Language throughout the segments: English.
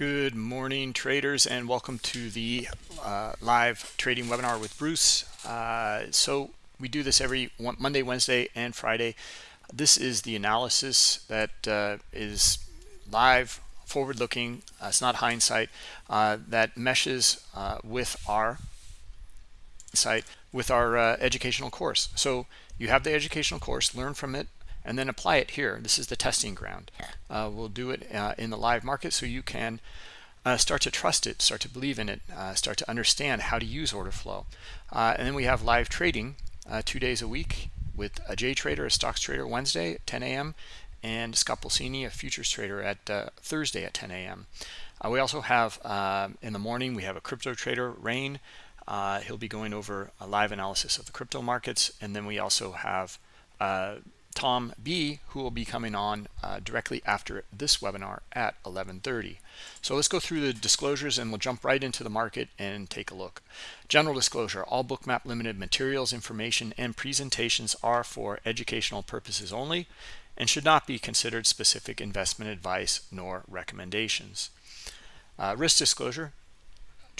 Good morning, traders, and welcome to the uh, live trading webinar with Bruce. Uh, so we do this every Monday, Wednesday, and Friday. This is the analysis that uh, is live, forward-looking. Uh, it's not hindsight. Uh, that meshes uh, with our site with our educational course. So you have the educational course, learn from it, and then apply it here. This is the testing ground. Uh, we'll do it uh, in the live market so you can uh, start to trust it, start to believe in it, uh, start to understand how to use order flow. Uh, and then we have live trading uh, two days a week with a J trader, a stocks trader Wednesday at 10 a.m. and Scott Pulcini, a futures trader at Thursday at 10 a.m. we also have in the morning, we have a crypto trader, Rain. he'll be going over a live analysis of the crypto markets. And then we also have Tom B, who will be coming on uh, directly after this webinar at 11.30. So let's go through the disclosures and we'll jump right into the market and take a look. General disclosure, all Bookmap Limited materials, information, and presentations are for educational purposes only and should not be considered specific investment advice nor recommendations. Uh, risk disclosure,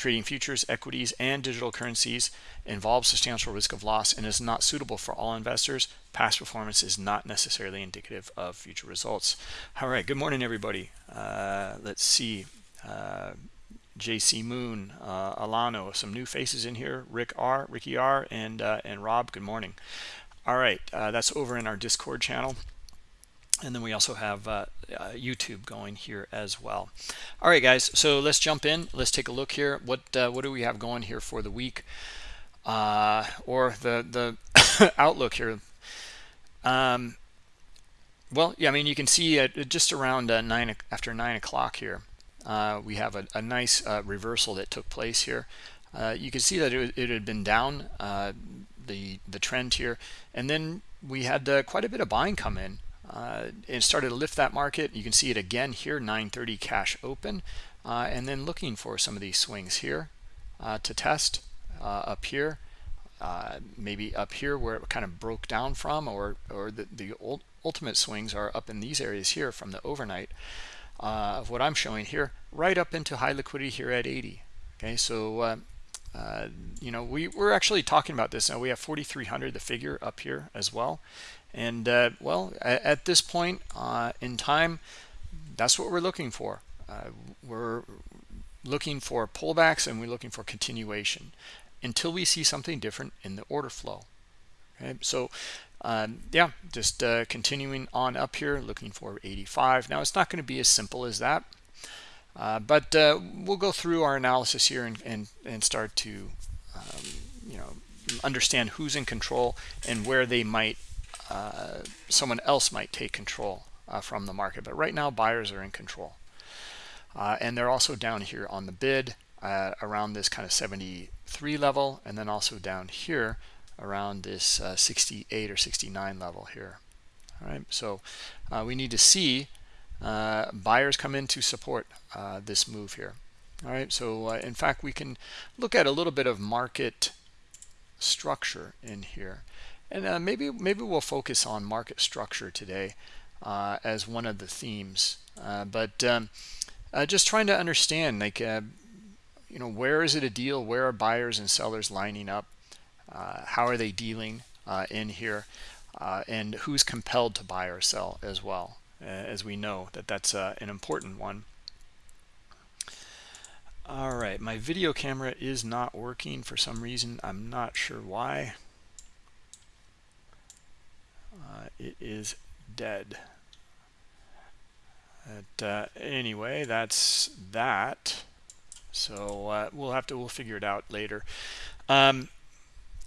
Trading futures, equities, and digital currencies involves substantial risk of loss and is not suitable for all investors. Past performance is not necessarily indicative of future results. All right, good morning, everybody. Uh, let's see. Uh, JC Moon, uh, Alano, some new faces in here. Rick R, Ricky R, and uh, and Rob. Good morning. All right, uh, that's over in our Discord channel and then we also have uh, uh, YouTube going here as well. All right, guys, so let's jump in. Let's take a look here. What uh, what do we have going here for the week uh, or the the outlook here? Um, well, yeah, I mean, you can see just around uh, nine after nine o'clock here, uh, we have a, a nice reversal that took place here. you can see that it, it had been down the the trend here, and then we had quite a bit of buying come in uh, it started to lift that market. You can see it again here, 930 cash open. Uh, and then looking for some of these swings here uh, to test uh, up here. Uh, maybe up here where it kind of broke down from or, or the, the ultimate swings are up in these areas here from the overnight uh, of what I'm showing here, right up into high liquidity here at 80. Okay, so you know we we're actually talking about this now we have 4300 the figure up here as well and uh, well, at, this point uh, in time, that's what we're looking for. Uh, we're looking for pullbacks and we're looking for continuation until we see something different in the order flow. Okay, so um, yeah, just uh, continuing on up here, looking for 85. Now, it's not going to be as simple as that, uh, but uh, we'll go through our analysis here and, and, and start to, um, you know, understand who's in control and where they might uh, someone else might take control uh, from the market. But right now, buyers are in control. Uh, and they're also down here on the bid uh, around this kind of 73 level, and then also down here around this uh, 68 or 69 level here. All right, so we need to see buyers come in to support this move here. All right, so in fact, we can look at a little bit of market structure in here. And uh, maybe maybe we'll focus on market structure today uh, as one of the themes. Uh, but um, uh, just trying to understand, like, uh, you know, where is it a deal? Where are buyers and sellers lining up? Uh, how are they dealing in here? and who's compelled to buy or sell as well, as we know that that's an important one. All right, my video camera is not working for some reason. I'm not sure why it is dead. But, uh, anyway, that's that. So uh, we'll have to we'll figure it out later. Um,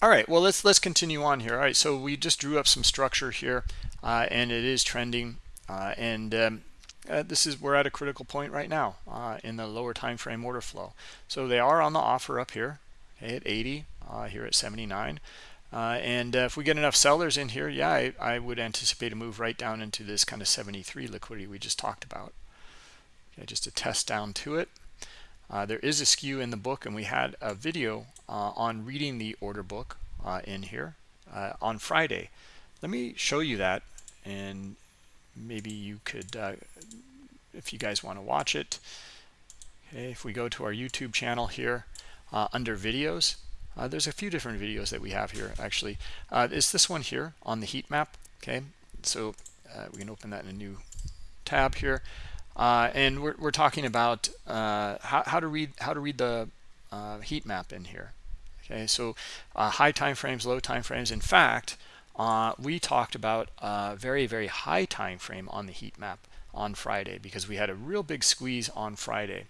all right, well let's let's continue on here. All right, so we just drew up some structure here, uh, and it is trending. Uh, and um, uh, this is we're at a critical point right now uh, in the lower time frame order flow. So they are on the offer up here okay, at 80, uh, here at 79. Uh, and uh, if we get enough sellers in here, yeah, I, I, would anticipate a move right down into this kind of 73 liquidity we just talked about. Okay, just a test down to it. Uh, there is a skew in the book, and we had a video uh, on reading the order book uh, in here uh, on Friday. Let me show you that, and maybe you could, if you guys want to watch it, okay if we go to our youtube channel here under videos uh, there's a few different videos that we have here actually. Uh, it's this one here on the heat map okay? So uh, we can open that in a new tab here. Uh, and we're, we're talking about uh, how, how to read how to read the uh, heat map in here okay? So high time frames low time frames. In fact we talked about a very very high time frame on the heat map on Friday because we had a real big squeeze on Friday.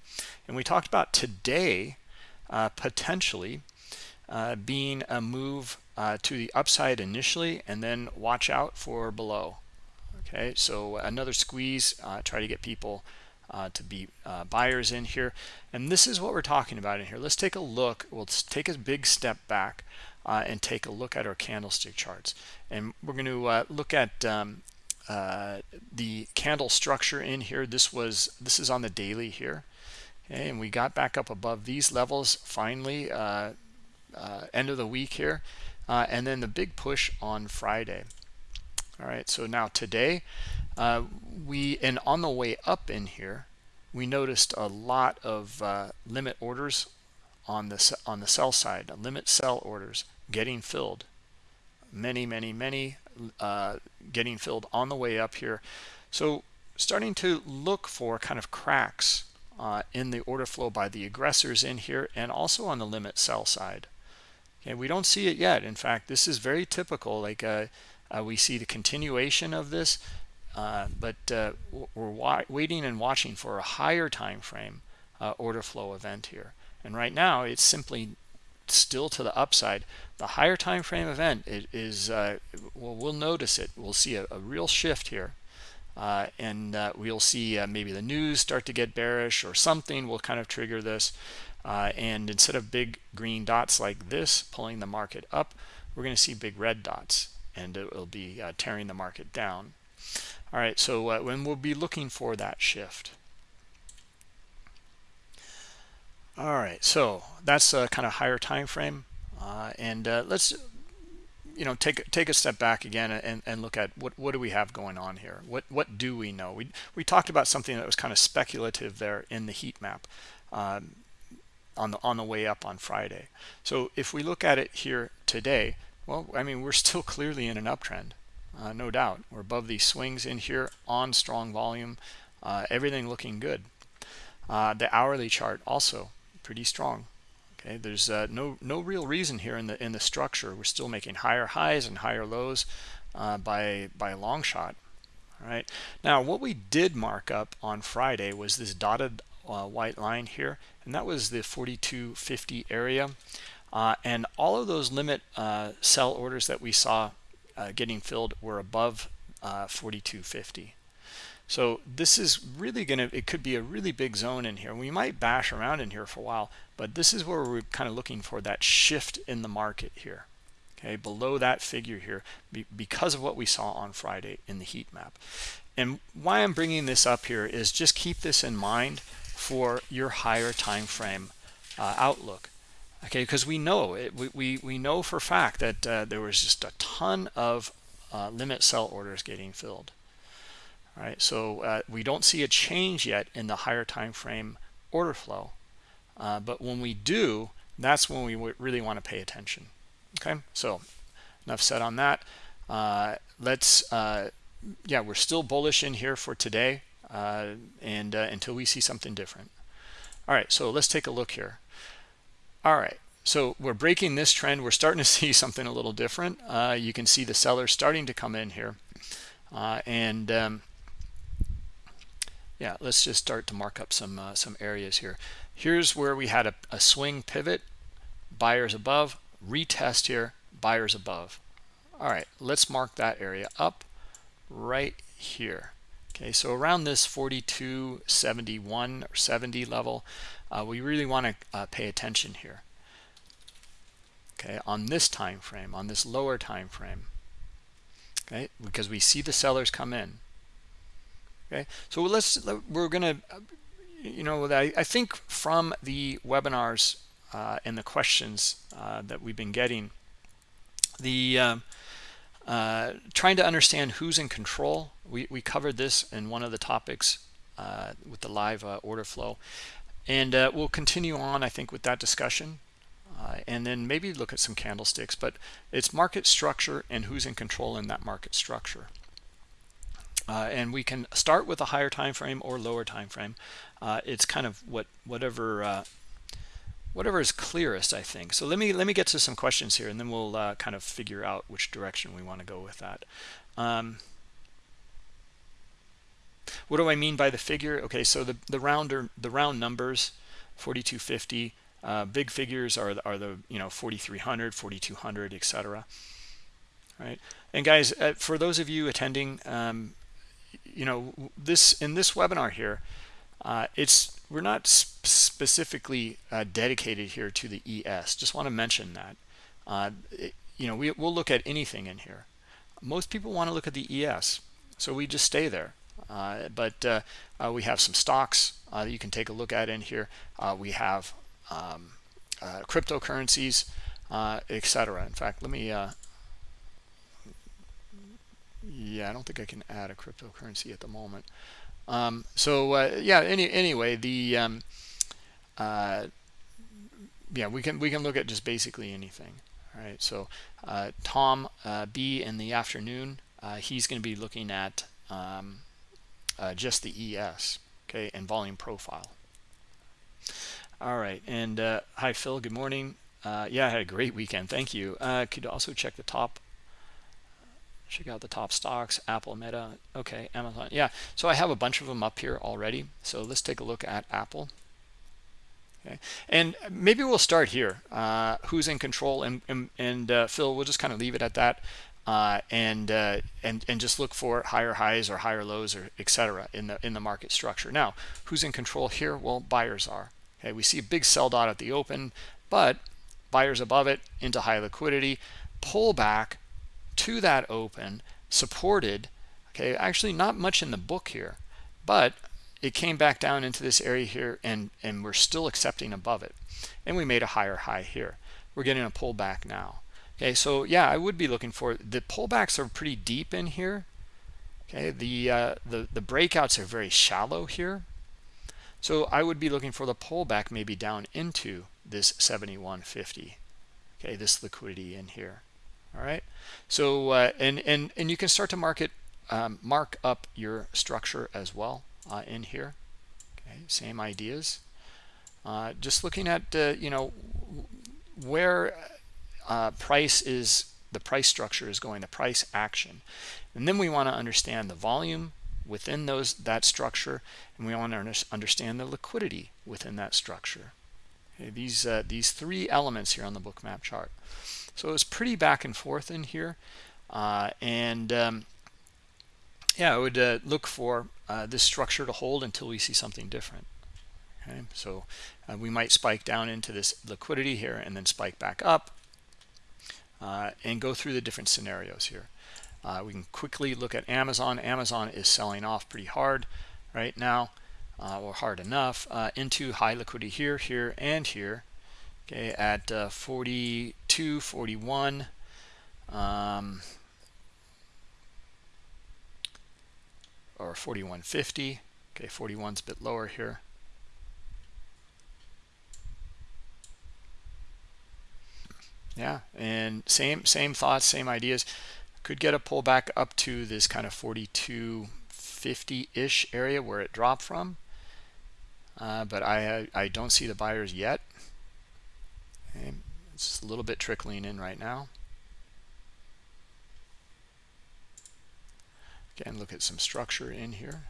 And we talked about today uh, potentially being a move to the upside initially and then watch out for below. Okay so another squeeze uh, try to get people uh, to be uh, buyers in here. And this is what we're talking about in here. Let's take a look. We'll take a big step back uh, and take a look at our candlestick charts. And we're going to uh, look at um, uh, the candle structure in here. This was this is on the daily here. Okay and we got back up above these levels. Finally end of the week here and then the big push on Friday. All right so now today uh, we and on the way up in here we noticed a lot of uh, limit orders on the on the sell side limit sell orders getting filled. Many many many uh, getting filled on the way up here. So starting to look for kind of cracks uh, in the order flow by the aggressors in here and also on the limit sell side okay we don't see it yet in fact this is very typical like uh, uh, we see the continuation of this, uh, but uh, we're waiting and watching for a higher time frame uh, order flow event here. And right now, it's simply still to the upside. The higher time frame event is, uh, well, we'll notice it. We'll see a, a real shift here. Uh, and we'll see maybe the news start to get bearish or something will kind of trigger this. And instead of big green dots like this pulling the market up, we're going to see big red dots and it will be uh, tearing the market down. All right, so uh, when we'll be looking for that shift. All right, so that's a kind of higher time frame, uh, and uh, let's you know take take a step back again and, and look at what what do we have going on here? What what do we know? We we talked about something that was kind of speculative there in the heat map. Um, on the on the way up on Friday. So if we look at it here today, well, I mean, we're still clearly in an uptrend, uh, no doubt. We're above these swings in here on strong volume, uh, everything looking good. Uh, the hourly chart also pretty strong. Okay, there's uh, no no real reason here in the in the structure. We're still making higher highs and higher lows uh, by by a long shot. All right. Now, what we did mark up on Friday was this dotted uh, white line here, and that was the 4250 area. Uh, and all of those limit uh, sell orders that we saw uh, getting filled were above uh, 4250 so this is really to it could be a really big zone in here. We might bash around in here for a while but this is where we're kind of looking for that shift in the market here okay? Below that figure here because of what we saw on friday in the heat map. And why i'm bringing this up here is just keep this in mind for your higher time frame uh, outlook. Okay because we know it we, we, know for fact that uh, there was just a ton of uh, limit sell orders getting filled. All right so uh, we don't see a change yet in the higher time frame order flow uh, but when we do that's when we really want to pay attention. Okay so enough said on that. Uh, let's uh, yeah we're still bullish in here for today and until we see something different all right so let's take a look here all right, so we're breaking this trend. We're starting to see something a little different. Uh, you can see the sellers starting to come in here. Uh, and um, yeah, let's just start to mark up some uh, some areas here. Here's where we had a, a swing pivot, buyers above, retest here, buyers above. All right, let's mark that area up right here. Okay, so around this 42.71 or 70 level, uh, we really want to uh, pay attention here. Okay on this time frame on this lower time frame okay because we see the sellers come in. Okay so let's we're gonna you know I, I think from the webinars uh, and the questions uh, that we've been getting the um, uh, trying to understand who's in control we, we covered this in one of the topics uh, with the live uh, order flow and uh, we'll continue on, I think, with that discussion. Uh, and then maybe look at some candlesticks, but it's market structure and who's in control in that market structure. Uh, and we can start with a higher time frame or lower time frame. It's kind of what whatever whatever is clearest, I think. So let me let me get to some questions here, and then we'll uh, kind of figure out which direction we want to go with that. Um, what do I mean by the figure? Okay, so the the rounder the round numbers, 4250. Uh, big figures are are the you know 4300, 4200, etc. Right, and guys, uh, for those of you attending, um, you know this in this webinar here, uh, it's we're not sp specifically uh, dedicated here to the ES. Just want to mention that. Uh, it, you know, we, we'll look at anything in here. Most people want to look at the ES, so we just stay there. Uh, but uh, uh, we have some stocks that you can take a look at in here. we have um, cryptocurrencies, etc. In fact, let me yeah i don't think i can add a cryptocurrency at the moment um, so uh, yeah any anyway the um, uh, yeah we can we can look at just basically anything all right so uh, tom uh, b in the afternoon uh, he's going to be looking at um, uh, just the es okay and volume profile. All right and hi phil good morning. Yeah i had a great weekend thank you. Could also check the top check out the top stocks apple meta okay amazon. Yeah so i have a bunch of them up here already. So let's take a look at apple. Okay and maybe we'll start here uh, who's in control and and, and uh, phil we'll just kind of leave it at that uh, and uh, and and just look for higher highs or higher lows or etc in the in the market structure. Now who's in control here? Well buyers are. Okay we see a big sell dot at the open but buyers above it into high liquidity pull back to that open supported okay actually not much in the book here but it came back down into this area here and and we're still accepting above it. And we made a higher high here. We're getting a pullback now. Okay so yeah i would be looking for the pullbacks are pretty deep in here. Okay the uh, the the breakouts are very shallow here. So i would be looking for the pullback maybe down into this 7150 okay this liquidity in here all right? So uh, and and and you can start to market um, mark up your structure as well uh, in here. Okay same ideas. Uh, just looking at uh, you know where uh, price is the price structure is going the price action. And then we want to understand the volume within those that structure and we want to understand the liquidity within that structure. Okay, these uh, these three elements here on the Bookmap chart so it's pretty back and forth in here. Uh, and um, yeah, I would uh, look for uh, this structure to hold until we see something different. Okay, so uh, we might spike down into this liquidity here and then spike back up uh, and go through the different scenarios here. Uh, we can quickly look at Amazon. Amazon is selling off pretty hard right now, or hard enough, into high liquidity here, here, and here okay at uh, 42 41 um, or 4150 okay 41's a bit lower here. Yeah and same same thoughts same ideas. Could get a pullback up to this kind of 4250 ish area where it dropped from uh, but I I don't see the buyers yet Okay, it's a little bit trickling in right now. Again, look at some structure in here.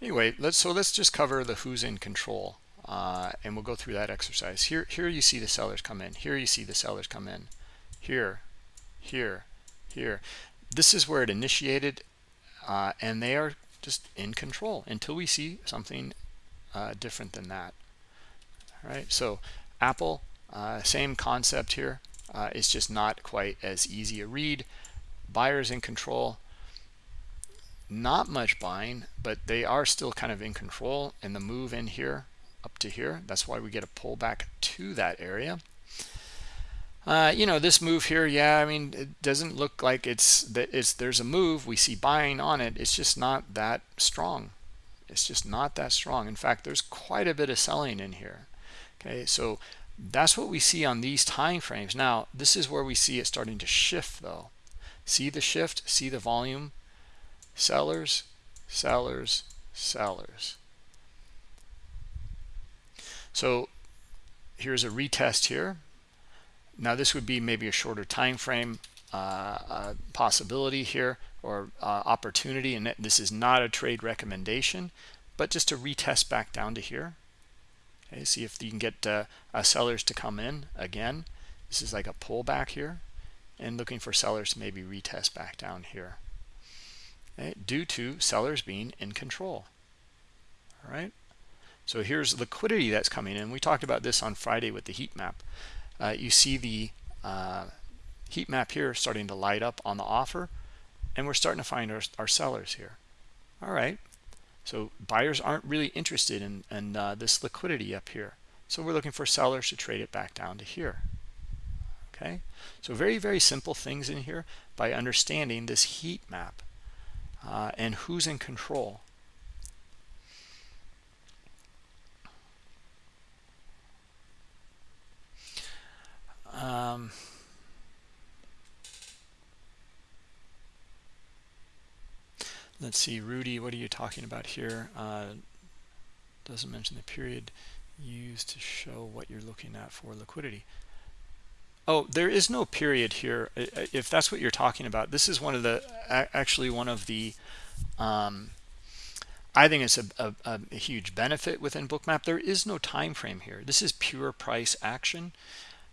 Anyway, let's so let's just cover the who's in control uh, and we'll go through that exercise. Here here you see the sellers come in. Here you see the sellers come in. Here here here. This is where it initiated uh, and they are just in control until we see something uh, different than that. All right so apple uh, same concept here. Uh, it's just not quite as easy a read. Buyers in control. Not much buying but they are still kind of in control and the move in here up to here. That's why we get a pullback to that area. Uh, you know this move here yeah i mean it doesn't look like it's that it's there's a move. We see buying on it. It's just not that strong. It's just not that strong. In fact there's quite a bit of selling in here. Okay so that's what we see on these time frames. Now this is where we see it starting to shift though. See the shift? See the volume? Sellers sellers sellers so here's a retest here. Now this would be maybe a shorter time frame uh, uh, possibility here or uh, opportunity and this is not a trade recommendation but just to retest back down to here. Okay see if you can get uh, sellers to come in again. This is like a pullback here and looking for sellers to maybe retest back down here. Okay, due to sellers being in control. All right so here's liquidity that's coming in. We talked about this on friday with the heat map. Uh, you see the uh, heat map here starting to light up on the offer and we're starting to find our, our sellers here. All right. So buyers aren't really interested in, in uh, this liquidity up here. So we're looking for sellers to trade it back down to here. Okay? So very very simple things in here by understanding this heat map uh, and who's in control um, let's see rudy what are you talking about here? Uh, doesn't mention the period used to show what you're looking at for liquidity. Oh there is no period here. If that's what you're talking about this is one of the actually one of the um, I think it's a, a, a, huge benefit within bookmap. There is no time frame here. This is pure price action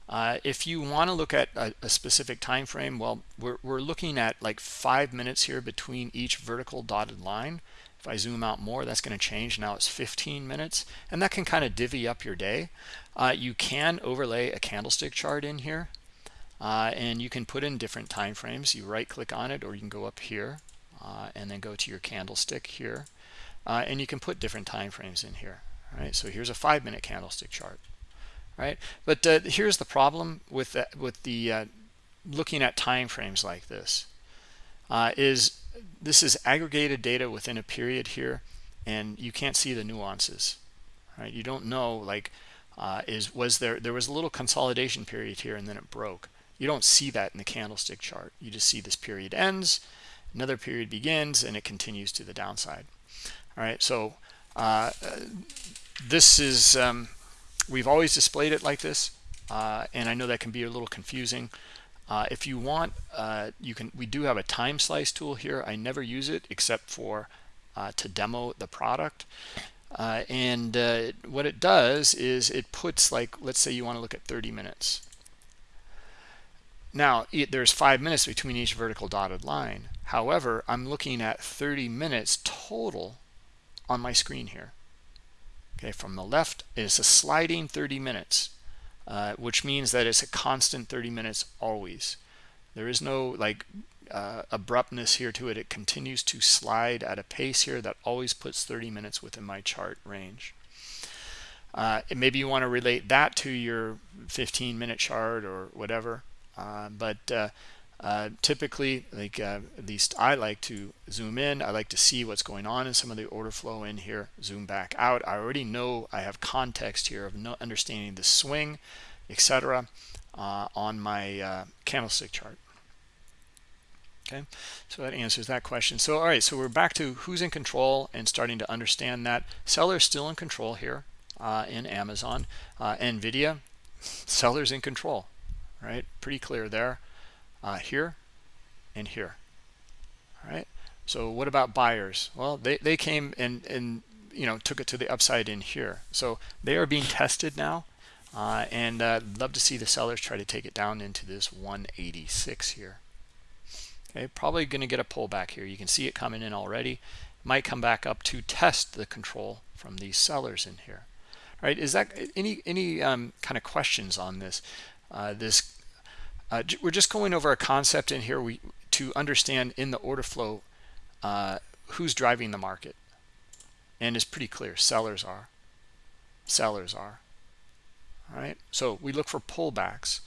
uh, if you want to look at a, a, specific time frame, well, we're, we're looking at like five minutes here between each vertical dotted line. If I zoom out more, that's going to change. Now it's 15 minutes, and that can kind of divvy up your day. Uh, you can overlay a candlestick chart in here, uh, and you can put in different time frames. You right click on it, or you can go up here uh, and then go to your candlestick here, uh, and you can put different time frames in here. All right, so here's a five minute candlestick chart right? But uh, here's the problem with the, with the uh, looking at time frames like this. Uh, is this is aggregated data within a period here and you can't see the nuances right? You don't know like uh, is was there there was a little consolidation period here and then it broke. You don't see that in the candlestick chart. You just see this period ends another period begins and it continues to the downside all right? So uh, this is um, we've always displayed it like this uh, and I know that can be a little confusing. Uh, if you want uh, you can we do have a time slice tool here. I never use it except for uh, to demo the product. Uh, and what it does is it puts like let's say you want to look at 30 minutes. Now it, there's five minutes between each vertical dotted line. However I'm looking at 30 minutes total on my screen here okay from the left is a sliding 30 minutes uh, which means that it's a constant 30 minutes always. There is no like uh, abruptness here to it. It continues to slide at a pace here that always puts 30 minutes within my chart range. Uh, maybe you want to relate that to your 15 minute chart or whatever uh, but uh, typically like uh, at least I like to zoom in. I like to see what's going on in some of the order flow in here zoom back out. I already know I have context here of no understanding the swing etc uh, on my uh, candlestick chart. Okay? So that answers that question. So all right so we're back to who's in control and starting to understand that. Sellers still in control here uh, in Amazon. Nvidia sellers in control right? Pretty clear there uh, here and here. All right? So what about buyers? Well they, they came and and you know took it to the upside in here. So they are being tested now uh, and uh, love to see the sellers try to take it down into this 186 here. Okay probably going to get a pullback here. You can see it coming in already. Might come back up to test the control from these sellers in here. All right is that any any um, kind of questions on this uh, this uh, we're just going over a concept in here we to understand in the order flow uh, who's driving the market. And it's pretty clear sellers are. Sellers are. All right so we look for pullbacks.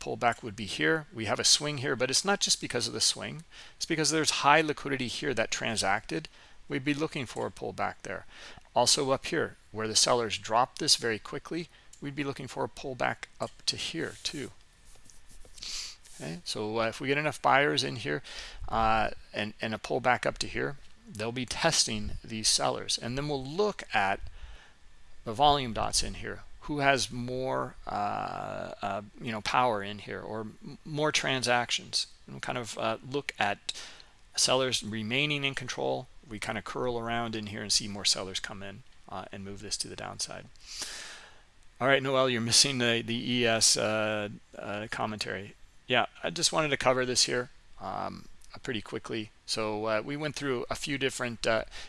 Pullback would be here. We have a swing here but it's not just because of the swing. It's because there's high liquidity here that transacted. We'd be looking for a pullback there. Also up here where the sellers dropped this very quickly we'd be looking for a pullback up to here too okay. So uh, if we get enough buyers in here uh, and and a pullback up to here they'll be testing these sellers. And then we'll look at the volume dots in here. Who has more uh, uh, you know power in here or more transactions? And kind of uh, look at sellers remaining in control. We kind of curl around in here and see more sellers come in uh, and move this to the downside. All right noel you're missing the the es commentary i just wanted to cover this here um, pretty quickly so we went through a few different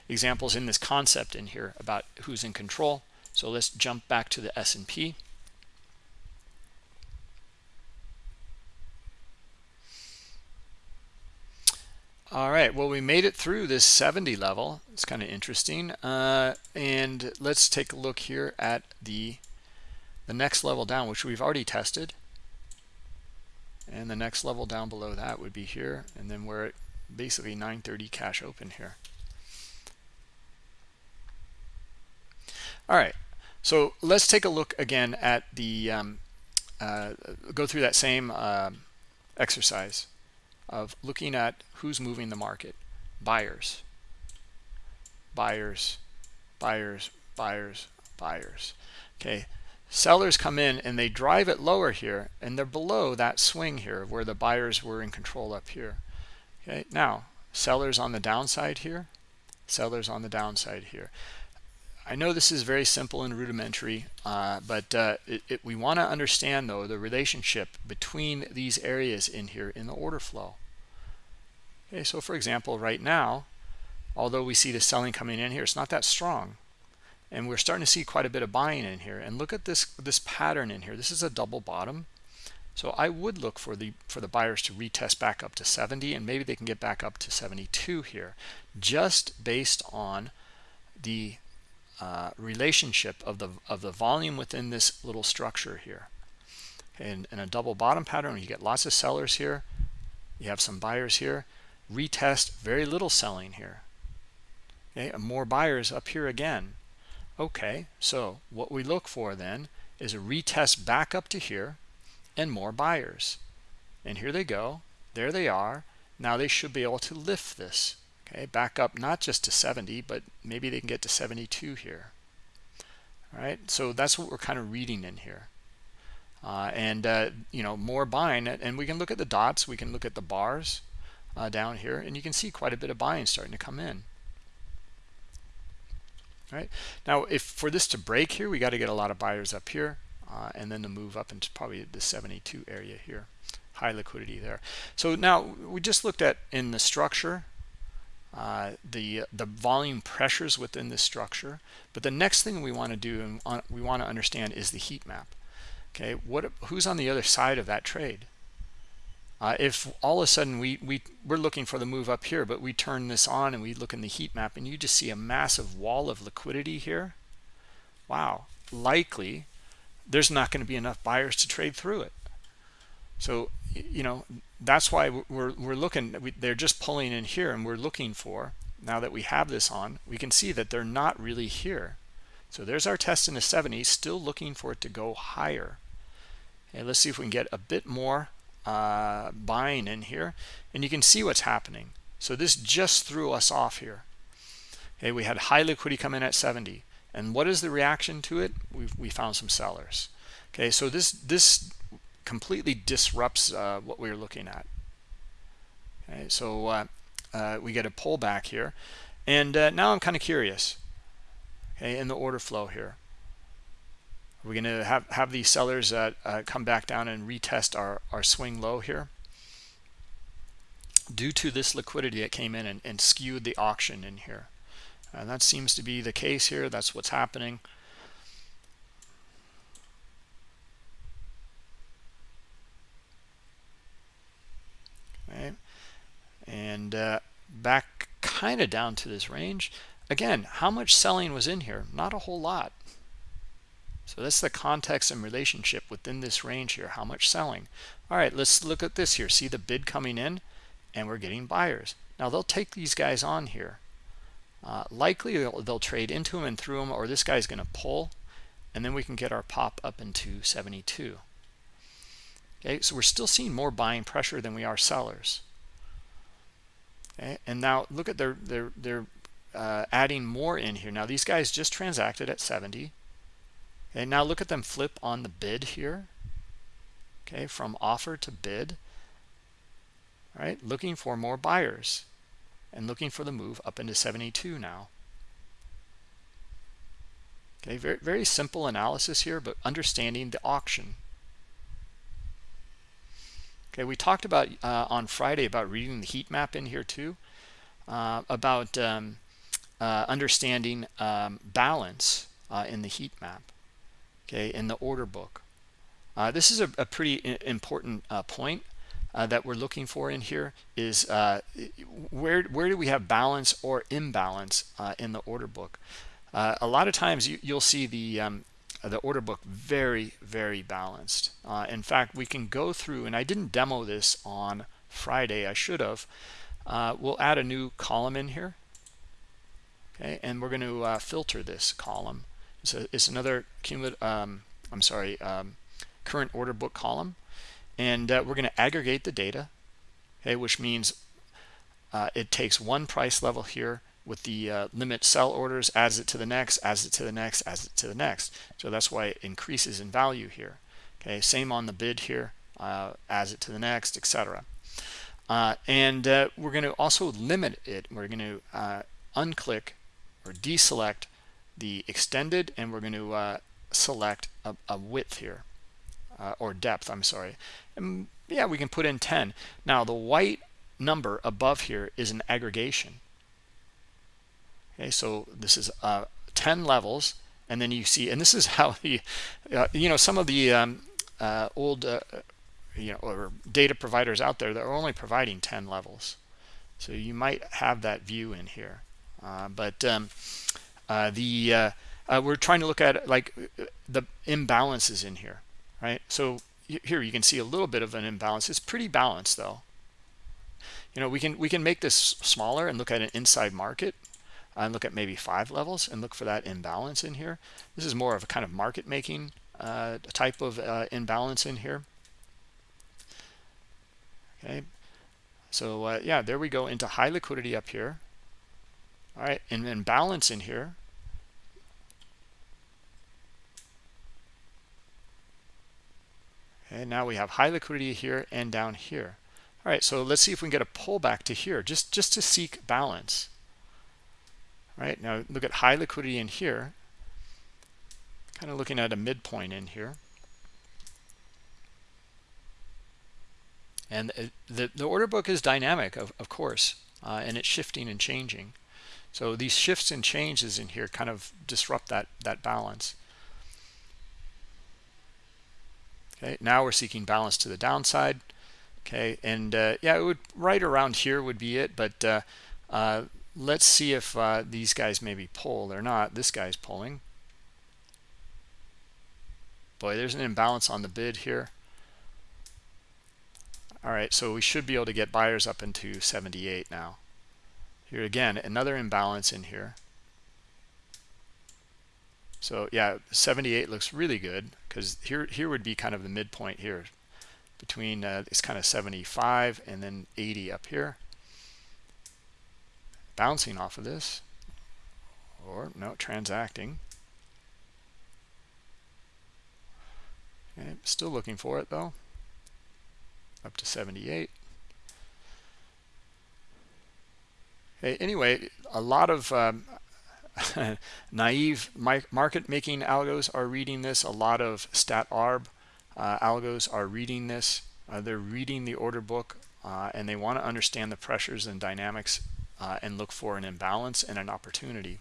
examples in this concept in here about who's in control so let's jump back to the S&P. All right, well, we made it through this 70 level. It's kind of interesting. Uh, and let's take a look here at the, the next level down, which we've already tested. And the next level down below that would be here. And then we're at basically 930 cash open here. All right, so let's take a look again at the, um, uh, go through that same uh, exercise of looking at who's moving the market. Buyers, buyers, buyers, buyers, buyers. Okay, sellers come in and they drive it lower here and they're below that swing here where the buyers were in control up here. Okay, now sellers on the downside here, sellers on the downside here. I know this is very simple and rudimentary, uh, but uh, it, it, we want to understand, though, the relationship between these areas in here in the order flow. Okay, so for example, right now, although we see the selling coming in here, it's not that strong. And we're starting to see quite a bit of buying in here. And look at this this pattern in here. This is a double bottom. So I would look for the for the buyers to retest back up to 70 and maybe they can get back up to 72 here just based on the uh, relationship of the of the volume within this little structure here. And in a double bottom pattern, you get lots of sellers here. You have some buyers here. Retest, very little selling here. Okay, and more buyers up here again. Okay, so what we look for then is a retest back up to here and more buyers. And here they go. There they are. Now they should be able to lift this okay back up not just to 70 but maybe they can get to 72 here all right so that's what we're kind of reading in here uh, and uh, you know more buying and we can look at the dots we can look at the bars uh, down here and you can see quite a bit of buying starting to come in right now if for this to break here we got to get a lot of buyers up here uh, and then to move up into probably the 72 area here high liquidity there so now we just looked at in the structure uh, the the volume pressures within this structure. But the next thing we want to do and we want to understand is the heat map. Okay, what who's on the other side of that trade? Uh, if all of a sudden we, we, we're looking for the move up here, but we turn this on and we look in the heat map and you just see a massive wall of liquidity here, wow, likely there's not going to be enough buyers to trade through it. So, you know, that's why we're, we're looking, we, they're just pulling in here and we're looking for, now that we have this on, we can see that they're not really here. So there's our test in the 70, still looking for it to go higher. And let's see if we can get a bit more uh, buying in here. And you can see what's happening. So this just threw us off here. Okay, we had high liquidity come in at 70. And what is the reaction to it? We've, we found some sellers. Okay, so this this completely disrupts uh, what we are looking at. Okay, so uh, uh, we get a pullback here. And uh, now I'm kind of curious, okay, in the order flow here. Are we going to have, have these sellers uh, uh, come back down and retest our, our swing low here? Due to this liquidity that came in and, and skewed the auction in here. And that seems to be the case here. That's what's happening. and uh, back kind of down to this range again how much selling was in here not a whole lot So that's the context and relationship within this range here. How much selling? All right, let's look at this here. See the bid coming in and we're getting buyers. Now they'll take these guys on here. Uh, likely they'll, they'll, trade into them and through them or this guy's going to pull and then we can get our pop up into 72. Okay, so we're still seeing more buying pressure than we are sellers. Okay, and now look at their their they're uh, adding more in here. Now these guys just transacted at 70. Okay, now look at them flip on the bid here. Okay, from offer to bid. All right, looking for more buyers and looking for the move up into 72 now. Okay, very very simple analysis here, but understanding the auction. Okay, we talked about uh, on Friday about reading the heat map in here too, uh, about um, uh, understanding um, balance uh, in the heat map, okay, in the order book. Uh, this is a, a pretty important uh, point that we're looking for in here is where, where do we have balance or imbalance in the order book? a lot of times you, will see the um, the order book very very balanced uh, in fact we can go through and i didn't demo this on friday i should have uh, we'll add a new column in here okay and we're going to uh, filter this column it's, it's another cumulative um, i'm sorry um, current order book column and uh, we're going to aggregate the data okay which means uh, it takes one price level here with the uh, limit sell orders, adds it to the next, adds it to the next, adds it to the next. So that's why it increases in value here. Okay, same on the bid here, uh, adds it to the next, etc. Uh, and uh, we're going to also limit it. We're going to unclick or deselect the extended, and we're going to uh, select a, a, width here or depth. I'm sorry. And yeah, we can put in 10. Now the white number above here is an aggregation okay so this is uh, 10 levels and then you see and this is how the uh, you know some of the um, uh, old uh, you know or data providers out there that are only providing 10 levels so you might have that view in here uh, but um, uh, the we're trying to look at like the imbalances in here right so here you can see a little bit of an imbalance it's pretty balanced though you know we can we can make this smaller and look at an inside market and look at maybe five levels and look for that imbalance in here. This is more of a kind of market making uh, type of uh, imbalance in here. Okay, so uh, yeah, there we go into high liquidity up here. All right, and then balance in here. Okay, now we have high liquidity here and down here. All right, so let's see if we can get a pullback to here, just just to seek balance. All right, now look at high liquidity in here. Kind of looking at a midpoint in here. And the, the order book is dynamic of, of course uh, and it's shifting and changing. So these shifts and changes in here kind of disrupt that that balance okay now we're seeking balance to the downside. Okay and uh, yeah it would right around here would be it but uh, uh, let's see if uh, these guys maybe pull. They're not. This guy's pulling. Boy there's an imbalance on the bid here. All right so we should be able to get buyers up into 78 now. Here again another imbalance in here so yeah 78 looks really good because here here would be kind of the midpoint here. Between uh, it's kind of 75 and then 80 up here. Bouncing off of this. Or no transacting. Okay, still looking for it though. Up to 78 okay anyway a lot of um, naive market making algos are reading this a lot of stat arb uh, algos are reading this uh, they're reading the order book uh, and they want to understand the pressures and dynamics uh, and look for an imbalance and an opportunity.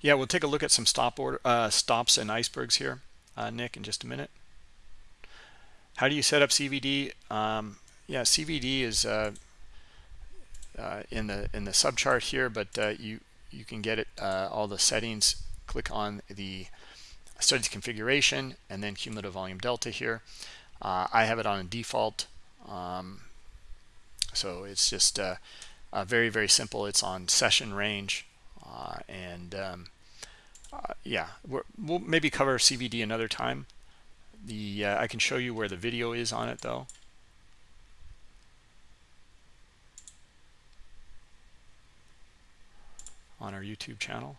Yeah, we'll take a look at some stop order uh, stops and icebergs here, Nick, in just a minute. How do you set up CVD? Um, yeah, CVD is uh, uh, in the in the subchart here, but uh, you you can get it uh, all the settings. Click on the studies configuration and then cumulative volume delta here. Uh, I have it on default, um, so it's just uh, very very simple. It's on session range, and um, yeah, we will maybe cover CVD another time. The I can show you where the video is on it though. on our YouTube channel.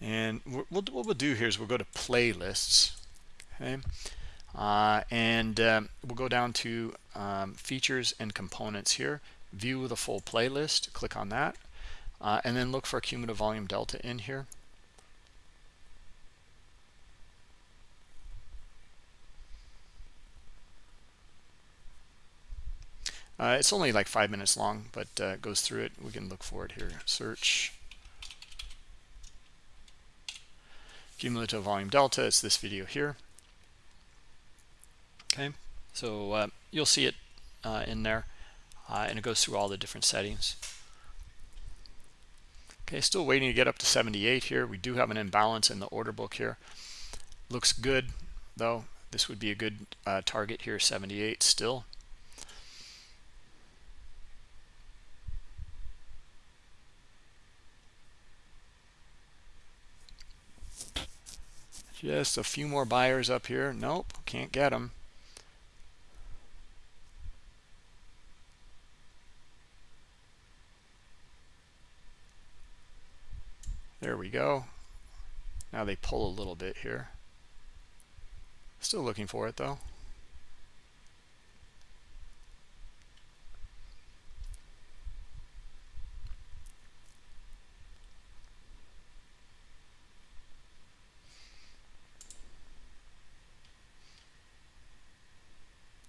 And what we'll do here is we'll go to playlists, okay, uh, and um, we'll go down to um, features and components here. View the full playlist. Click on that, uh, and then look for cumulative volume delta in here. Uh, it's only like five minutes long, but uh, goes through it. We can look for it here. Search cumulative volume delta. It's this video here. Okay, so uh, you'll see it uh, in there, uh, and it goes through all the different settings. Okay, still waiting to get up to 78 here. We do have an imbalance in the order book here. Looks good, though. This would be a good uh, target here, 78 still. Just a few more buyers up here. Nope, can't get them. There we go. Now they pull a little bit here. Still looking for it though.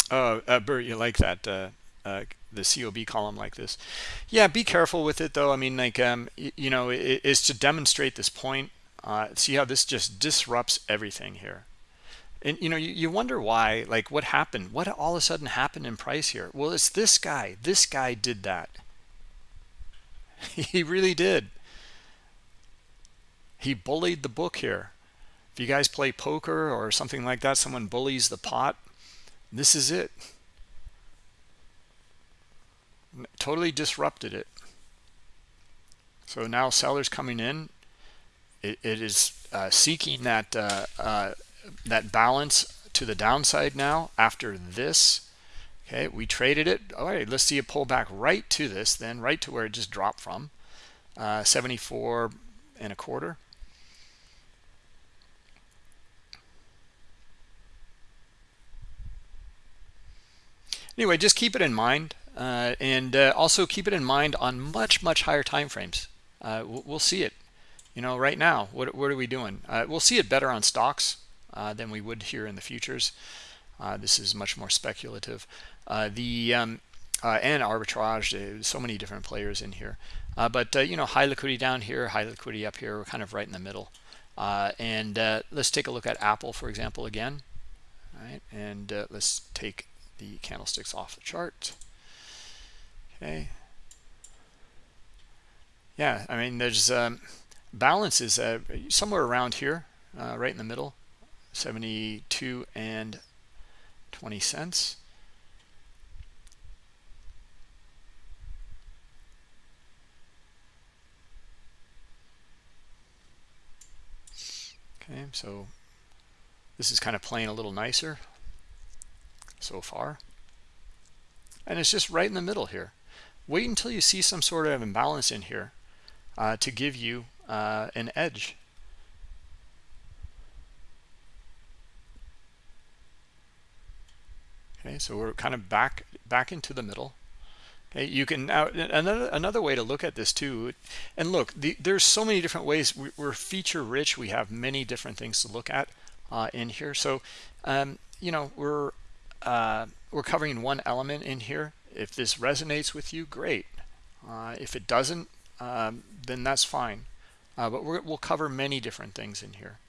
Oh, uh, Bert, you like that, uh, uh, the COB column like this. Yeah, be careful with it, though. I mean, like, um, you know, it, it's to demonstrate this point. Uh, see how this just disrupts everything here. And, you know, you, you wonder why, like, what happened? What all of a sudden happened in price here? Well, it's this guy. This guy did that. he really did. He bullied the book here. If you guys play poker or something like that, someone bullies the pot, this is it. Totally disrupted it. So now sellers coming in, it, it is uh, seeking that uh, uh, that balance to the downside now after this. Okay, we traded it. All right, let's see a pullback right to this, then right to where it just dropped from, uh, 74 and a quarter. anyway just keep it in mind uh, and uh, also keep it in mind on much much higher time frames uh, we'll, we'll, see it you know right now. What, what are we doing? Uh, we'll see it better on stocks uh, than we would here in the futures. Uh, this is much more speculative. The um, and arbitrage so many different players in here. But you know high liquidity down here high liquidity up here we're kind of right in the middle. And let's take a look at apple for example again. All right and let's take the candlesticks off the chart. Okay. Yeah, I mean, there's um, balance is uh, somewhere around here, uh, right in the middle, 72 and 20 cents. Okay, so this is kind of playing a little nicer so far. And it's just right in the middle here. Wait until you see some sort of imbalance in here uh, to give you uh, an edge. Okay, so we're kind of back back into the middle. Okay, you can now another another way to look at this too, and look, the, there's so many different ways. We, are feature rich. We have many different things to look at uh, in here. So, um, you know, we're uh, we're covering one element in here. If this resonates with you, great. Uh, if it doesn't, um, then that's fine. Uh, but we will cover many different things in here.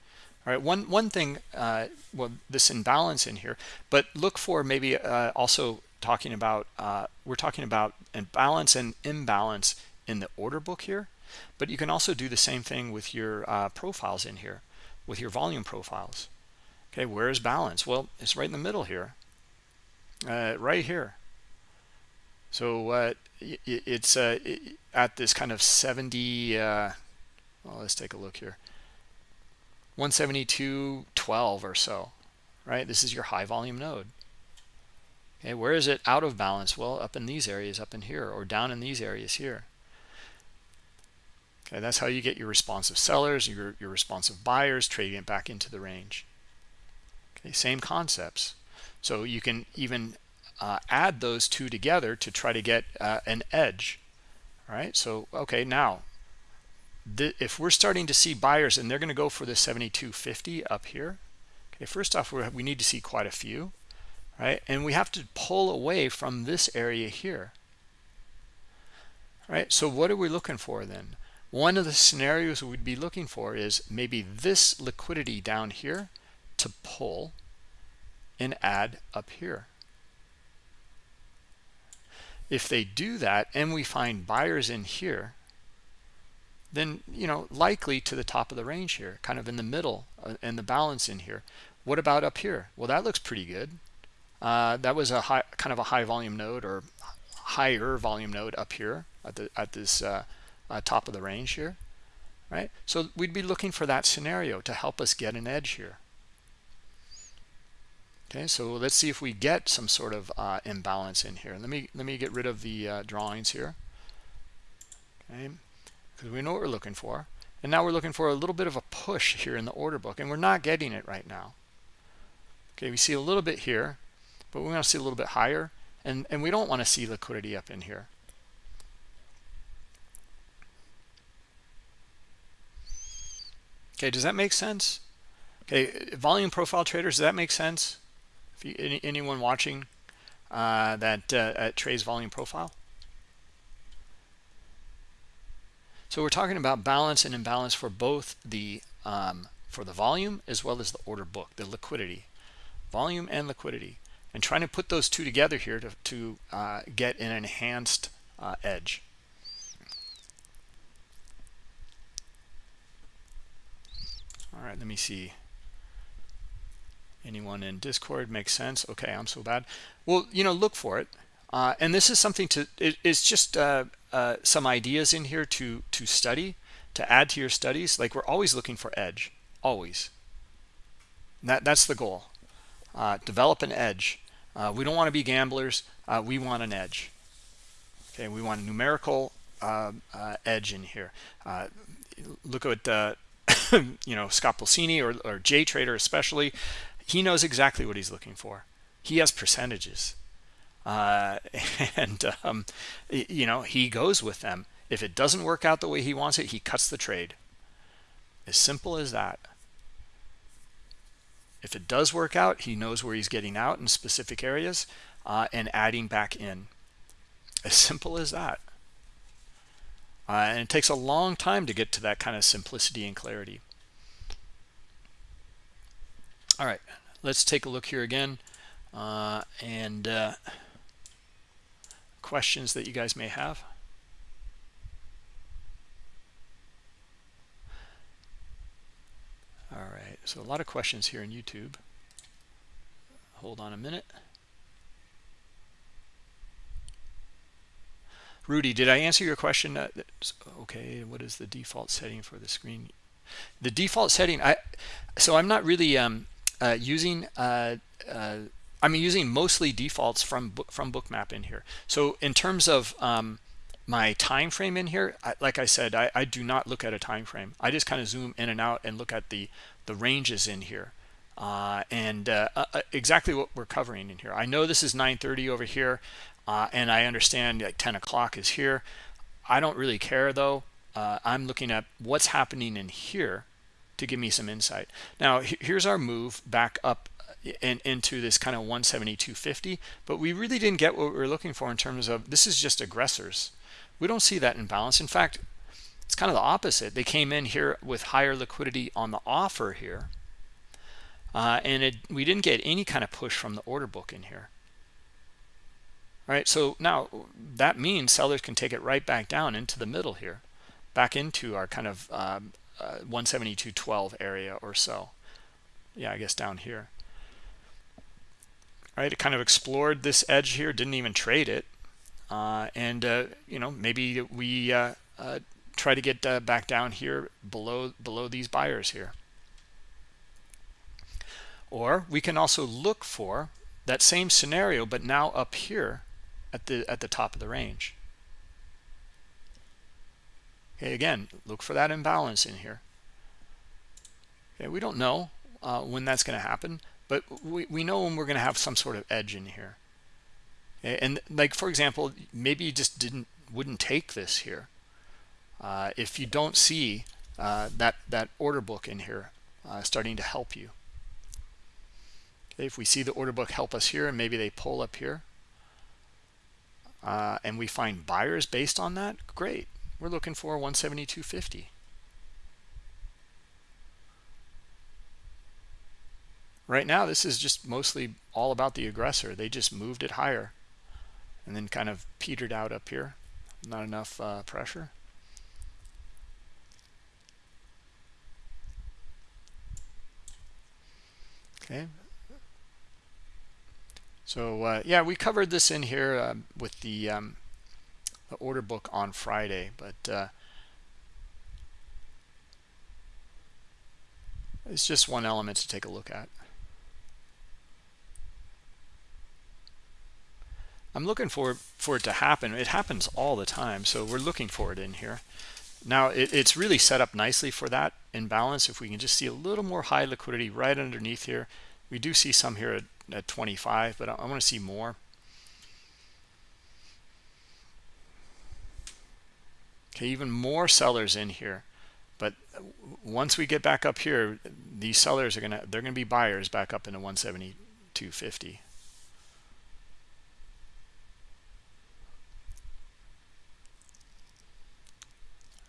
all right one one thing uh, well this imbalance in here but look for maybe uh, also talking about uh, we're talking about imbalance and imbalance in the order book here but you can also do the same thing with your uh, profiles in here with your volume profiles okay where is balance well it's right in the middle here right here so uh, it, it's uh, at this kind of 70 uh, well let's take a look here. 172.12 or so right? This is your high volume node. Okay where is it out of balance? Well up in these areas up in here or down in these areas here. Okay that's how you get your responsive sellers your, your responsive buyers trading it back into the range. Okay same concepts. So you can even uh, add those two together to try to get uh, an edge. All right so okay now the, if we're starting to see buyers and they're going to go for the 7250 up here okay first off we need to see quite a few right and we have to pull away from this area here. Right so what are we looking for then? One of the scenarios we'd be looking for is maybe this liquidity down here to pull and add up here if they do that and we find buyers in here then you know likely to the top of the range here kind of in the middle uh, and the balance in here. What about up here? Well that looks pretty good. Uh, that was a high kind of a high volume node or higher volume node up here at the at this uh, uh, top of the range here right? So we'd be looking for that scenario to help us get an edge here okay so let's see if we get some sort of uh, imbalance in here. Let me let me get rid of the uh, drawings here. Okay because we know what we're looking for. And now we're looking for a little bit of a push here in the order book and we're not getting it right now. Okay we see a little bit here but we want to see a little bit higher and and we don't want to see liquidity up in here. Okay does that make sense? Okay volume profile traders does that make sense if you, any, anyone watching uh, that uh, trades volume profile. So we're talking about balance and imbalance for both the um, for the volume as well as the order book the liquidity volume and liquidity and trying to put those two together here to, to uh, get an enhanced uh, edge. All right let me see anyone in discord makes sense. Okay i'm so bad. Well you know look for it. Uh, and this is something to it, it's just uh, uh, some ideas in here to to study to add to your studies. Like we're always looking for edge. Always. That that's the goal. Uh, develop an edge. Uh, we don't want to be gamblers. Uh, we want an edge. Okay we want a numerical edge in here. Look at you know Scott Pulcini or, or J Trader especially he knows exactly what he's looking for. He has percentages. Uh, and um, you know he goes with them. If it doesn't work out the way he wants it he cuts the trade. As simple as that. If it does work out he knows where he's getting out in specific areas uh, and adding back in. As simple as that. Uh, and it takes a long time to get to that kind of simplicity and clarity. All right let's take a look here again uh, and uh, questions that you guys may have. All right so a lot of questions here in YouTube. Hold on a minute. Rudy did I answer your question? Uh, okay what is the default setting for the screen? The default setting I so I'm not really um, uh, using uh, uh, I'm using mostly defaults from from bookmap in here. So in terms of um, my time frame in here I, like I said I, I, do not look at a time frame. I just kind of zoom in and out and look at the the ranges in here. Uh, and exactly what we're covering in here. I know this is 930 over here and I understand like 10 o'clock is here. I don't really care though. I'm looking at what's happening in here to give me some insight. Now, here's our move back up and uh, into this kind of 172.50, but we really didn't get what we were looking for in terms of this is just aggressors. We don't see that imbalance. In fact, it's kind of the opposite. They came in here with higher liquidity on the offer here, uh, and it, we didn't get any kind of push from the order book in here all right so now that means sellers can take it right back down into the middle here back into our kind of um, uh, 172.12 area or so. Yeah i guess down here. All right it kind of explored this edge here didn't even trade it. Uh, and uh, you know maybe we uh, uh, try to get back down here below below these buyers here. Or we can also look for that same scenario but now up here at the at the top of the range okay again look for that imbalance in here. Okay we don't know uh, when that's going to happen but we, we know when we're going to have some sort of edge in here. Okay? and like for example maybe you just didn't wouldn't take this here. Uh, if you don't see uh, that that order book in here uh, starting to help you. Okay, if we see the order book help us here and maybe they pull up here uh, and we find buyers based on that great we're looking for 172.50 right now this is just mostly all about the aggressor. They just moved it higher and then kind of petered out up here. Not enough uh, pressure. Okay. So uh, yeah we covered this in here uh, with the, um, the order book on Friday but uh, it's just one element to take a look at. I'm looking for for it to happen. It happens all the time so we're looking for it in here. Now it, it's really set up nicely for that imbalance if we can just see a little more high liquidity right underneath here we do see some here at at 25 but I, I want to see more okay even more sellers in here. But once we get back up here these sellers are gonna they're gonna be buyers back up into 172.50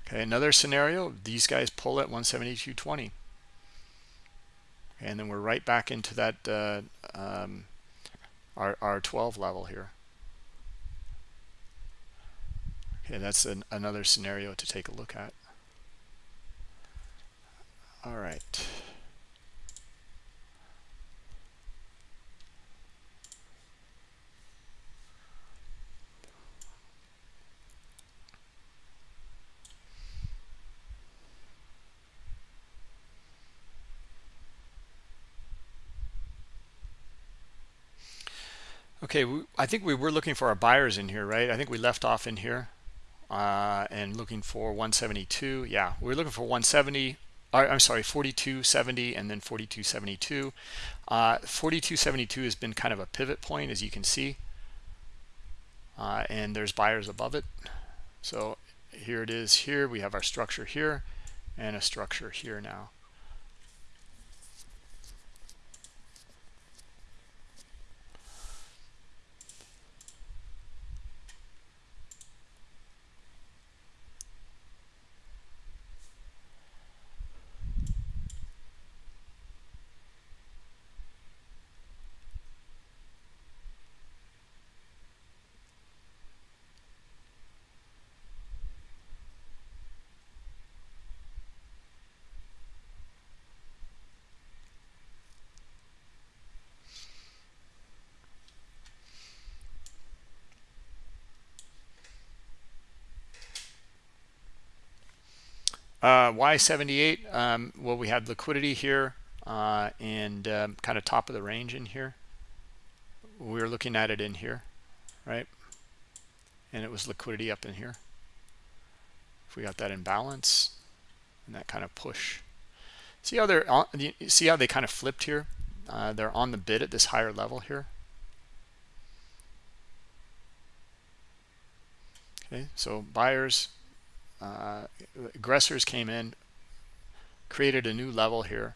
okay another scenario these guys pull at 172.20 and then we're right back into that uh, um, our, our 12 level here okay that's an, another scenario to take a look at. All right. Okay, I think we were looking for our buyers in here, right? I think we left off in here uh, and looking for 172. Yeah, we are looking for 170. I'm sorry, 4270 and then 4272. Uh, 4272 has been kind of a pivot point, as you can see. Uh, and there's buyers above it. So here it is here. We have our structure here and a structure here now. Uh, Y78, um, well, we had liquidity here uh, and um, kind of top of the range in here. We were looking at it in here, right? And it was liquidity up in here. If we got that in balance and that kind of push. See how they're on, see how they kind of flipped here? Uh, they're on the bid at this higher level here. Okay, so buyers uh, aggressors came in created a new level here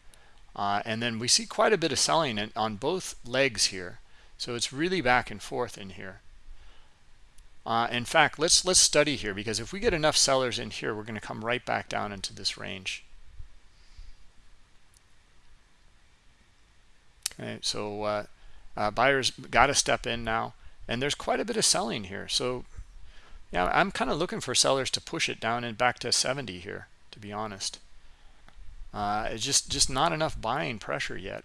uh, and then we see quite a bit of selling in, on both legs here. So it's really back and forth in here. Uh, in fact let's let's study here because if we get enough sellers in here we're going to come right back down into this range. Okay, so uh, uh, buyers got to step in now, and there's quite a bit of selling here. So yeah, I'm kind of looking for sellers to push it down and back to 70 here, to be honest. Uh, it's just just not enough buying pressure yet.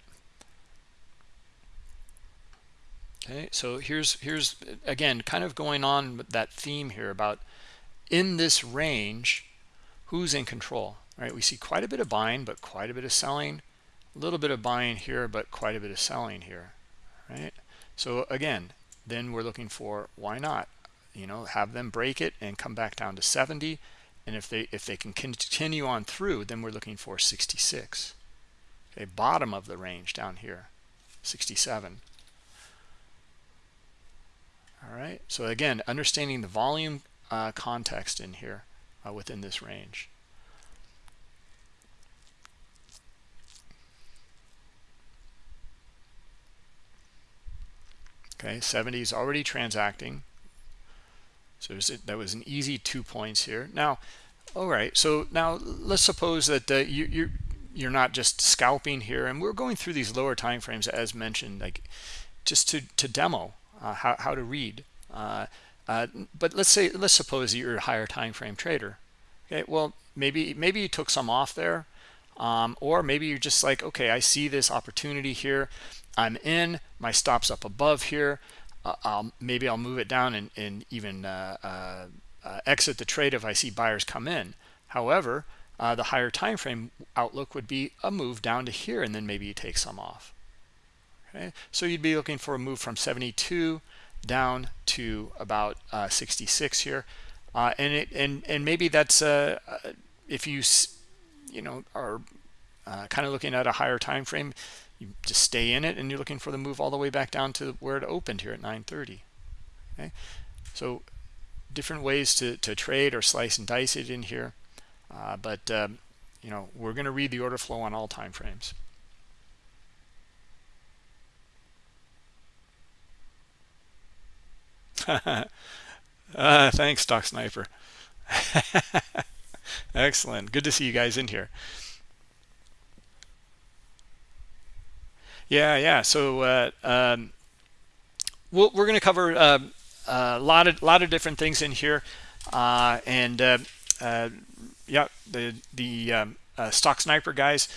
Okay, so here's here's again kind of going on with that theme here about in this range, who's in control? Right, we see quite a bit of buying, but quite a bit of selling. A little bit of buying here, but quite a bit of selling here. Right. So again, then we're looking for why not? You know, have them break it and come back down to 70 and if they if they can continue on through then we're looking for 66 okay bottom of the range down here 67 all right so again understanding the volume uh, context in here uh, within this range. Okay 70 is already transacting so that was an easy two points here. Now, all right. So now let's suppose that uh, you, you're you're not just scalping here, and we're going through these lower time frames as mentioned, like just to to demo uh, how how to read. Uh, uh, but let's say let's suppose you're a higher time frame trader. Okay. Well, maybe maybe you took some off there, um, or maybe you're just like, okay, I see this opportunity here. I'm in. My stops up above here I'll, maybe I'll move it down and, and even uh, uh, uh, exit the trade if I see buyers come in. However, uh, the higher time frame outlook would be a move down to here, and then maybe you take some off. Okay, so you'd be looking for a move from 72 down to about 66 here, and it and and maybe that's if you you know are kind of looking at a higher time frame you just stay in it and you're looking for the move all the way back down to where it opened here at 930 okay? So different ways to, to trade or slice and dice it in here uh, but um, you know we're going to read the order flow on all time frames uh, thanks stock sniper. Excellent. Good to see you guys in here Yeah, yeah. So uh, um, we we are going to cover uh, a lot of lot of different things in here, uh, and uh, uh, yeah, the the um, uh, stock sniper guys,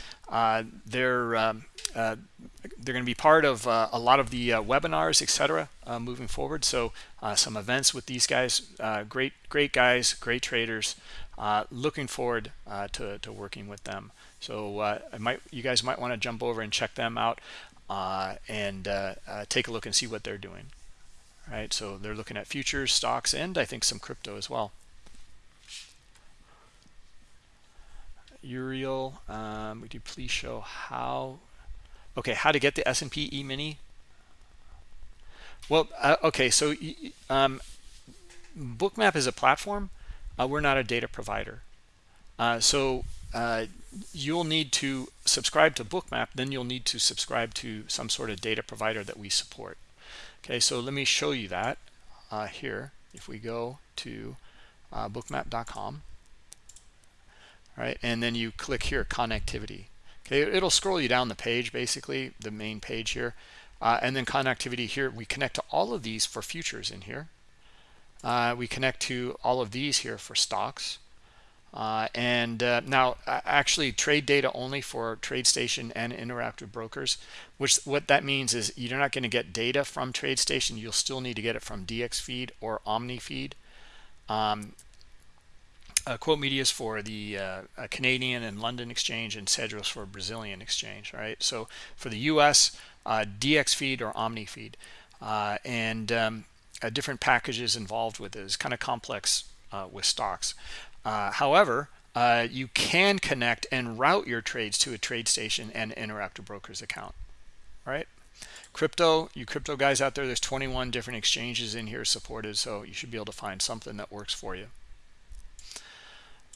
they're um, they're going to be part of a lot of the webinars, etc. moving forward. So some events with these guys, great great guys, great traders. looking forward to to working with them. So uh, I might, you guys might want to jump over and check them out uh, and uh, uh, take a look and see what they're doing. All right, so they're looking at futures, stocks, and I think some crypto as well. Uriel, um, would you please show how? Okay, how to get the S&P E-mini? Well, uh, okay, so um, Bookmap is a platform. Uh, we're not a data provider. Uh, so uh, you'll need to subscribe to bookmap then you'll need to subscribe to some sort of data provider that we support. Okay so let me show you that uh, here. If we go to uh, bookmap.com right and then you click here connectivity. Okay it'll scroll you down the page basically the main page here. Uh, and then connectivity here. We connect to all of these for futures in here. We connect to all of these here for stocks uh, and uh, now actually trade data only for TradeStation and interactive brokers, which what that means is you're not going to get data from TradeStation. You'll still need to get it from DXFeed or OmniFeed. Um, uh, Quotemedia is for the uh, Canadian and London exchange and Cedros for Brazilian exchange, right? So for the US, uh, DXFeed or OmniFeed. Uh, and um, different packages involved with it. It's kind of complex with stocks. Uh, however, uh, you can connect and route your trades to a TradeStation and interactive brokers account, right? Crypto, you crypto guys out there, there's 21 different exchanges in here supported, so you should be able to find something that works for you.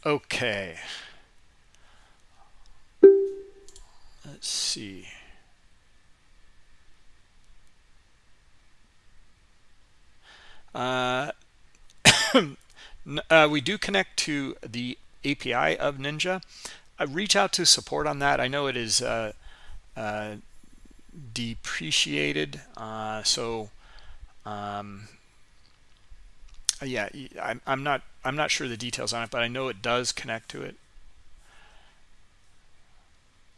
Okay. Let's see. Uh, Uh, we do connect to the API of Ninja. I reach out to support on that. I know it is uh, uh, depreciated. Uh, so um, yeah, I'm, I'm not I'm not sure the details on it, but I know it does connect to it.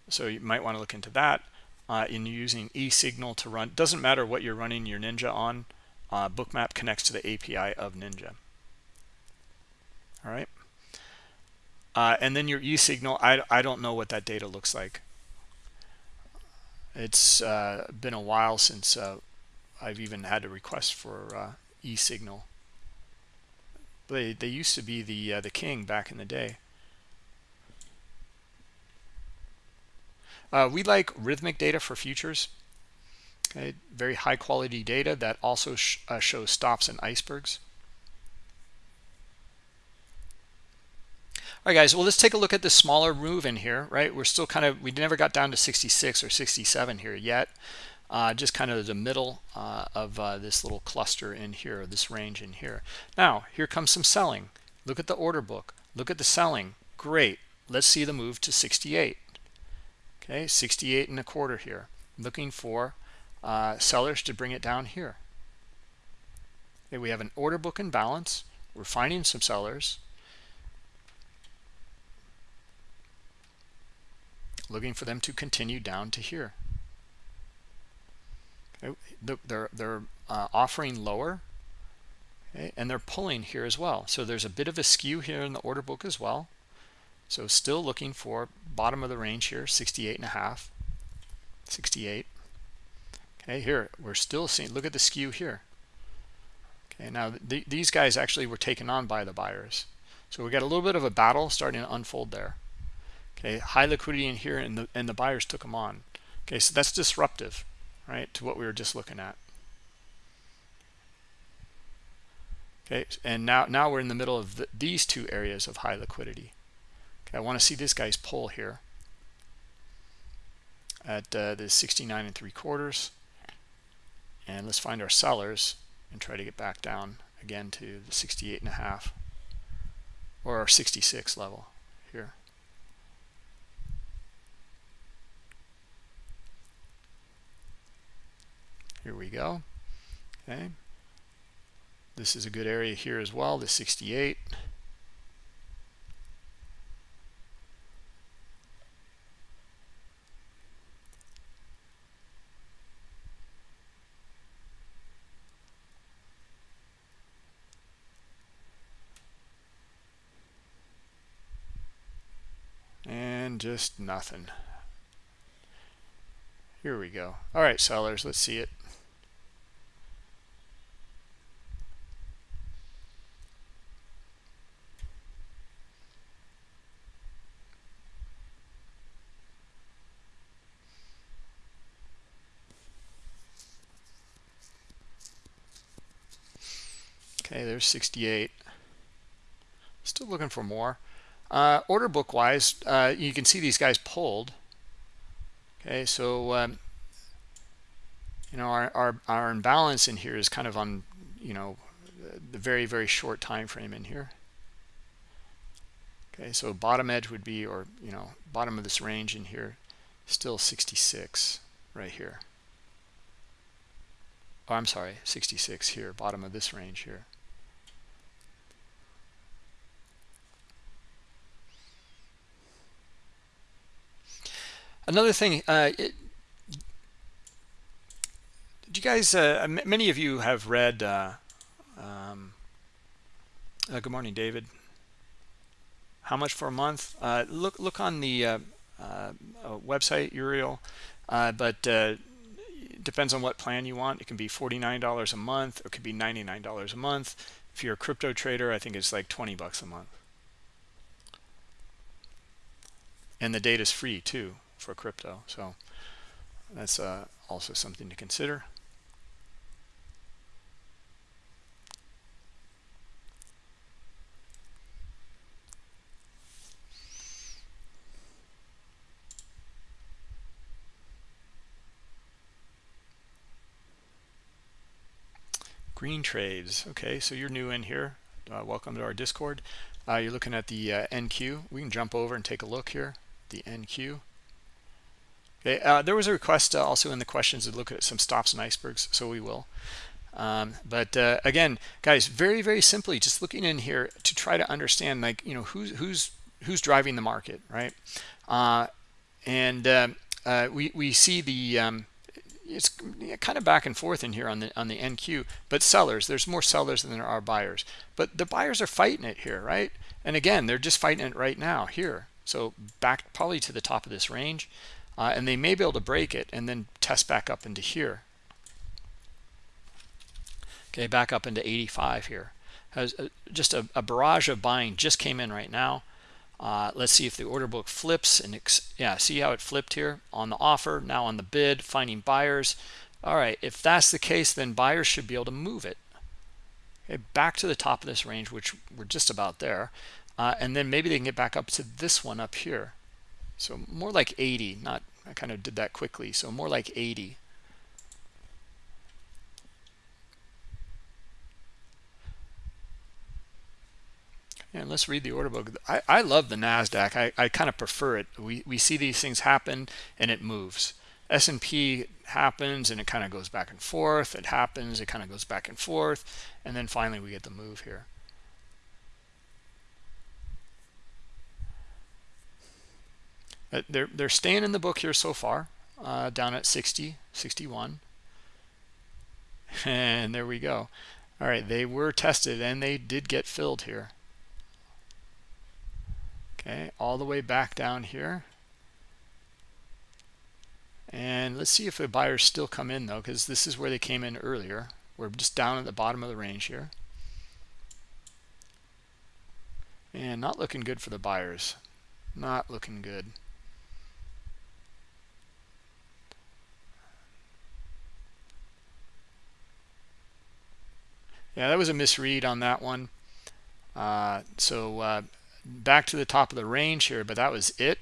So you might want to look into that. Uh, in using eSignal to run, doesn't matter what you're running your Ninja on. Uh, Bookmap connects to the API of Ninja. All right. Uh, and then your eSignal, I, I don't know what that data looks like. It's uh, been a while since uh, I've even had a request for uh, eSignal. They, they used to be the, uh, the king back in the day. Uh, we like Rithmic data for futures. Okay, very high quality data that also sh shows stops and icebergs. All right, guys, well, let's take a look at the smaller move in here, right? We're still kind of, we never got down to 66 or 67 here yet. Uh, just kind of the middle uh, of uh, this little cluster in here, this range in here. Now, here comes some selling. Look at the order book. Look at the selling. Great. Let's see the move to 68. Okay, 68 and a quarter here. Looking for uh, sellers to bring it down here. Okay, we have an order book in balance. We're finding some sellers. Looking for them to continue down to here. Okay, they're they're uh, offering lower, okay, and they're pulling here as well. So there's a bit of a skew here in the order book as well. So still looking for bottom of the range here, 68 and a half, 68. Okay, here we're still seeing. Look at the skew here. Okay, now th these guys actually were taken on by the buyers. So we got a little bit of a battle starting to unfold there okay high liquidity in here and the and the buyers took them on. Okay so that's disruptive right to what we were just looking at. Okay and now now we're in the middle of the, these two areas of high liquidity. Okay i want to see this guy's pull here at uh, the 69 and three quarters. And let's find our sellers and try to get back down again to the 68 and a half or our 66 level here Here we go. Okay. This is a good area here as well, the 68. And just nothing. Here we go. All right, sellers, let's see it. Okay, there's 68. Still looking for more. Uh, order book wise, uh, you can see these guys pulled. Okay, so um, you know our, our our imbalance in here is kind of on you know the very very short time frame in here. Okay, so bottom edge would be or you know bottom of this range in here, still 66 right here. Oh, I'm sorry, 66 here, bottom of this range here. Another thing, uh, it, you guys, uh, many of you have read, uh, um, uh, good morning, David. How much for a month? Uh, look, look on the uh, website, Uriel, but depends on what plan you want. It can be $49 a month, or it could be $99 a month. If you're a crypto trader, I think it's like 20 bucks a month. And the data is free too for crypto. So that's uh, also something to consider. green trades. Okay so you're new in here. Uh, welcome to our discord. Uh, you're looking at the uh, nq we can jump over and take a look here. The nq Okay, uh, there was a request uh, also in the questions to look at some stops and icebergs, so we will. Um, but uh, again, guys, very very simply, just looking in here to try to understand, like you know, who's who's who's driving the market, right? Uh, and um, uh, we we see the um, it's kind of back and forth in here on the on the NQ, but sellers, there's more sellers than there are buyers. But the buyers are fighting it here, right? And again, they're just fighting it right now here. So back probably to the top of this range uh, and they may be able to break it and then test back up into here. Okay back up into 85 here. Has a, just a, a, barrage of buying just came in right now. Uh, let's see if the order book flips and yeah see how it flipped here on the offer now on the bid finding buyers. All right if that's the case then buyers should be able to move it. Okay back to the top of this range which we're just about there. Uh, and then maybe they can get back up to this one up here. So more like 80 not I kind of did that quickly so more like 80 and let's read the order book. I, I love the Nasdaq. I, I kind of prefer it. We we see these things happen and it moves. S&P happens and it kind of goes back and forth. It happens it kind of goes back and forth. And then finally we get the move here they're they're staying in the book here so far uh, down at 60 61 and there we go. All right they were tested and they did get filled here. Okay all the way back down here. And let's see if the buyers still come in though because this is where they came in earlier. We're just down at the bottom of the range here. And not looking good for the buyers. Not looking good yeah that was a misread on that one. Uh, so uh, back to the top of the range here but that was it.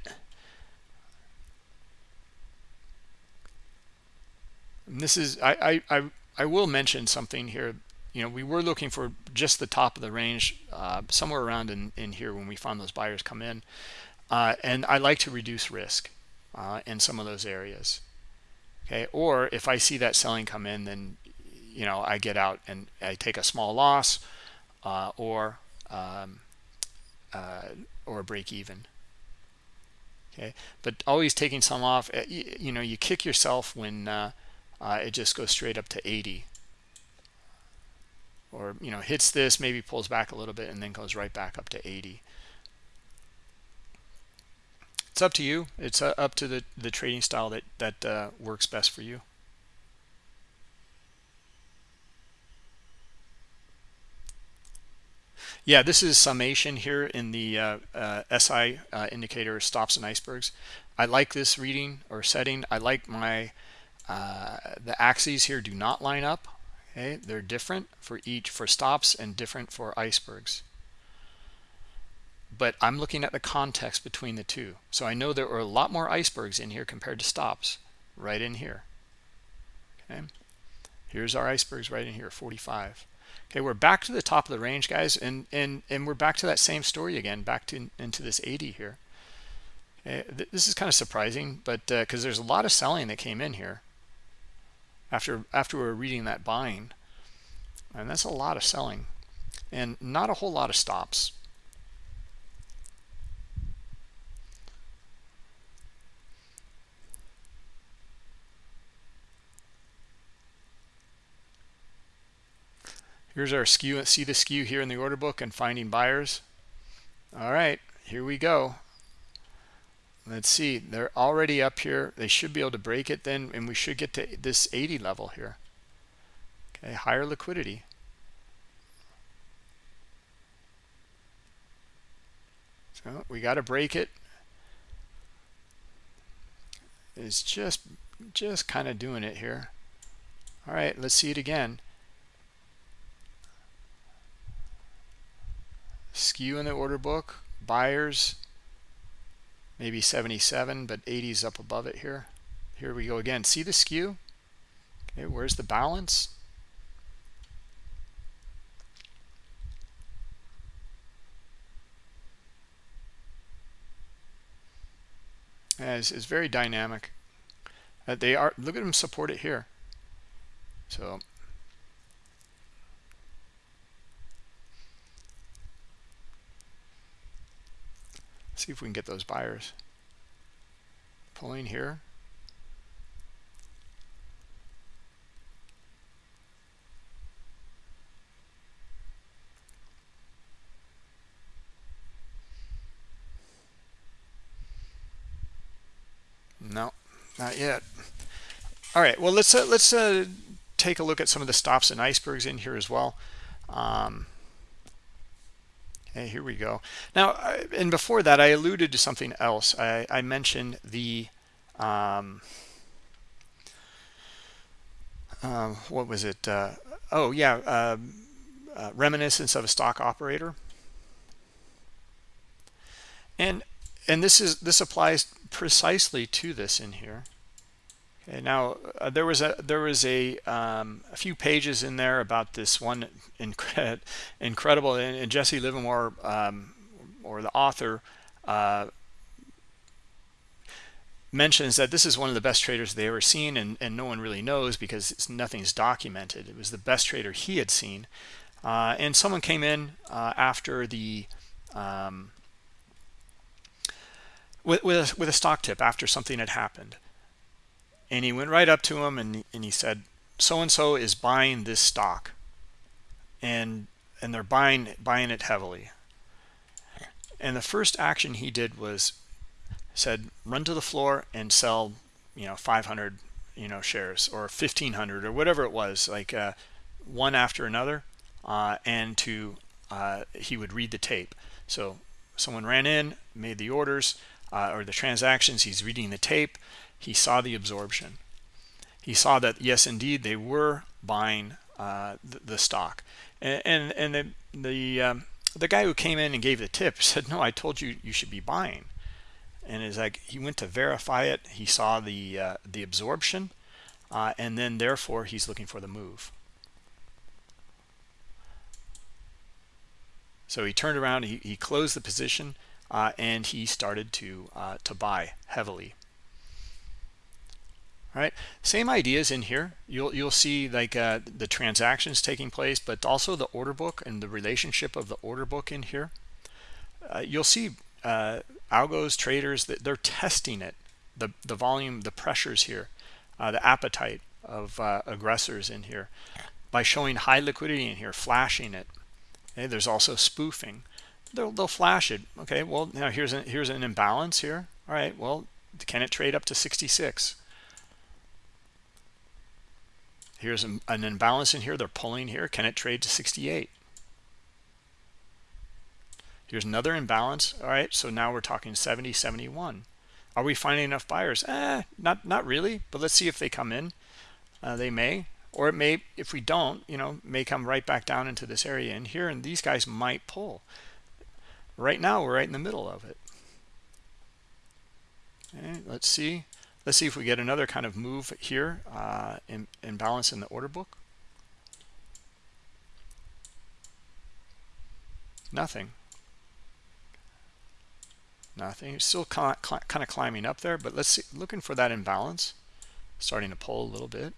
And this is I, I i i will mention something here. You know we were looking for just the top of the range uh, somewhere around in in here when we found those buyers come in. Uh, and i like to reduce risk uh, in some of those areas. Okay or if i see that selling come in then you know I get out and I take a small loss uh, or um, uh, or break even. Okay? But always taking some off uh, you, know you kick yourself when uh, uh, it just goes straight up to 80 or you know hits this maybe pulls back a little bit and then goes right back up to 80 it's up to you. It's uh, up to the the trading style that that works best for you Yeah, this is summation here in the uh, uh, SI uh, indicator stops and icebergs. I like this reading or setting. I like my uh, the axes here do not line up. Okay, they're different for each for stops and different for icebergs. But I'm looking at the context between the two. So I know there are a lot more icebergs in here compared to stops right in here. Okay, here's our icebergs right in here, 45 okay we're back to the top of the range guys and and and we're back to that same story again back to into this 80 here. Okay, this is kind of surprising but because uh, there's a lot of selling that came in here after after we are reading that buying and that's a lot of selling and not a whole lot of stops Here's our skew. See the skew here in the order book and finding buyers. All right, here we go. Let's see. They're already up here. They should be able to break it then, and we should get to this 80 level here. Okay, higher liquidity. So we got to break it. It's just just kind of doing it here. All right, let's see it again. Skew in the order book. Buyers maybe 77 but 80 is up above it here. Here we go again. See the skew? Okay where's the balance? As is very dynamic. Uh, they are, look at them support it here. So see if we can get those buyers pulling here. No, not yet. All right. Well, let's uh, let's uh, take a look at some of the stops and icebergs in here as well. Um, here we go. Now, and before that, I alluded to something else. I, I mentioned the um, uh, what was it? Uh, oh yeah, um, uh, reminiscence of a stock operator. And and this is this applies precisely to this in here. Okay, now uh, there was a there was a um, a few pages in there about this one incre incredible and, and, Jesse Livermore um, or the author uh, mentions that this is one of the best traders they ever seen and, and no one really knows because nothing's documented. It was the best trader he had seen. Uh, and someone came in uh, after the um, with, with, a, with a stock tip after something had happened. And he went right up to him and, and he said, so-and-so is buying this stock. And and they're buying buying it heavily. And the first action he did was said, run to the floor and sell, you know, 500, you know, shares or 1500 or whatever it was, like uh, one after another. Uh, and to uh, he would read the tape. So someone ran in, made the orders, uh, or the transactions he's reading the tape he saw the absorption. He saw that yes indeed they were buying uh, the, the, stock. And and, and the the, um, the guy who came in and gave the tip said no I told you you should be buying. And it's like he went to verify it. He saw the uh, the absorption uh, and then therefore he's looking for the move. So he turned around he, he closed the position uh, and he started to uh, to buy heavily right? Same ideas in here. You'll you'll see like uh, the transactions taking place but also the order book and the relationship of the order book in here. Uh, you'll see uh, algos traders that they're testing it the the volume the pressures here uh, the appetite of aggressors in here by showing high liquidity in here flashing it. Okay there's also spoofing. They'll, they'll flash it. Okay well now here's an here's an imbalance here. All right well can it trade up to 66 here's an, an imbalance in here they're pulling here. Can it trade to 68 here's another imbalance. All right so now we're talking 70 71 are we finding enough buyers? Eh, not not really but let's see if they come in. Uh, they may or it may if we don't you know may come right back down into this area in here and these guys might pull. Right now we're right in the middle of it. Okay let's see let's see if we get another kind of move here uh in, in balance in the order book. Nothing. Nothing. It's still kind of, kind of climbing up there but let's see looking for that imbalance. Starting to pull a little bit.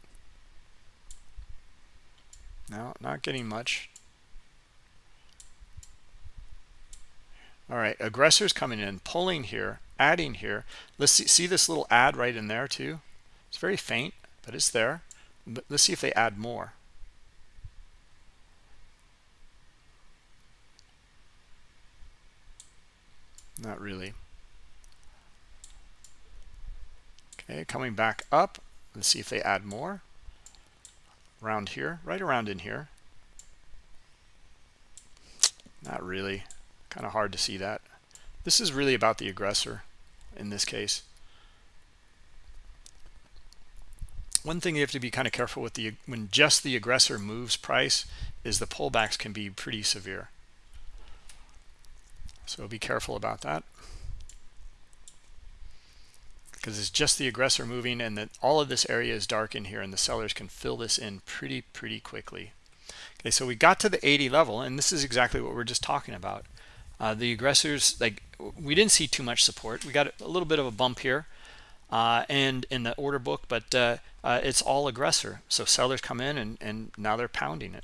No not getting much. All right aggressors coming in pulling here adding here. Let's see, see this little add right in there too? It's very faint but it's there. But let's see if they add more. Not really. Okay coming back up. Let's see if they add more. Around here right around in here. Not really. Kind of hard to see that. This is really about the aggressor in this case. One thing you have to be kind of careful with the when just the aggressor moves price is the pullbacks can be pretty severe. So be careful about that. Because it's just the aggressor moving and that all of this area is dark in here and the sellers can fill this in pretty pretty quickly. Okay so we got to the 80 level and this is exactly what we're just talking about uh, the aggressors like we didn't see too much support we got a little bit of a bump here uh, and in the order book, but uh, uh, it's all aggressor. So sellers come in and, and now they're pounding it.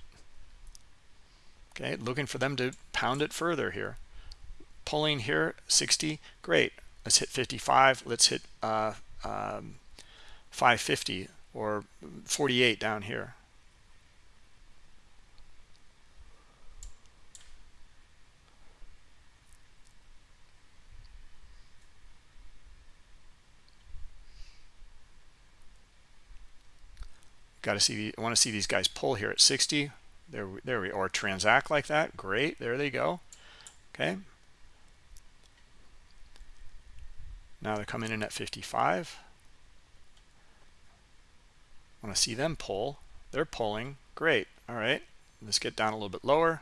Okay, looking for them to pound it further here. Pulling here, 60, great. Let's hit 55. Let's hit uh, um, 550 or 48 down here. Got to see. I want to see these guys pull here at 60. There, there we or transact like that. Great. There they go. Okay. Now they're coming in at 55. I want to see them pull. They're pulling. Great. All right. Let's get down a little bit lower.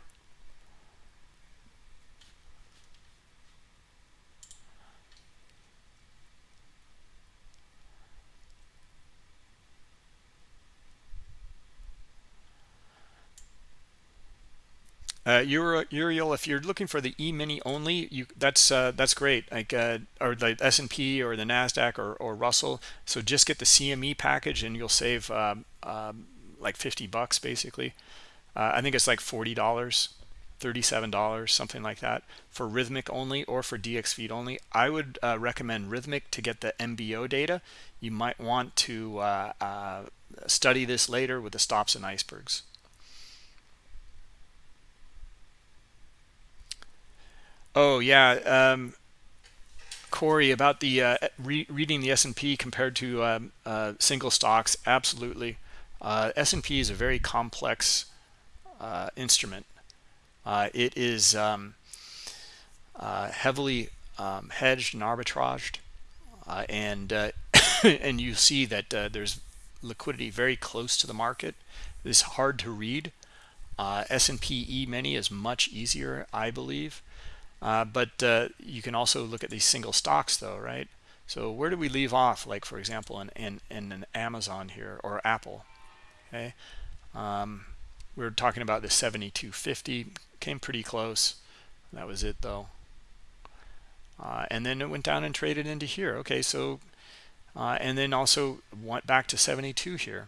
Uh, you're Uriel, if you're looking for the E-mini only, you that's uh, that's great. Like uh, or the S&P or the Nasdaq or, or Russell. So just get the CME package and you'll save um, um, like 50 bucks basically. Uh, I think it's like forty dollars, thirty-seven dollars, something like that for Rithmic only or for dxFeed only. I would uh, recommend Rithmic to get the MBO data. You might want to uh, study this later with the stops and icebergs. Oh yeah, um, Corey, about the uh, re reading the S&P compared to um, uh, single stocks, absolutely. Uh, S&P is a very complex uh, instrument. Uh, it is um, uh, heavily um, hedged and arbitraged, and and you see that there's liquidity very close to the market. It's hard to read. S&P E-mini is much easier, I believe. Uh, but uh, you can also look at these single stocks though, right? So where do we leave off? Like for example, in, in, in an Amazon here or Apple, okay? Um, we are talking about the 7250, came pretty close. That was it though. Uh, and then it went down and traded into here. Okay, so, uh, and then also went back to 72 here.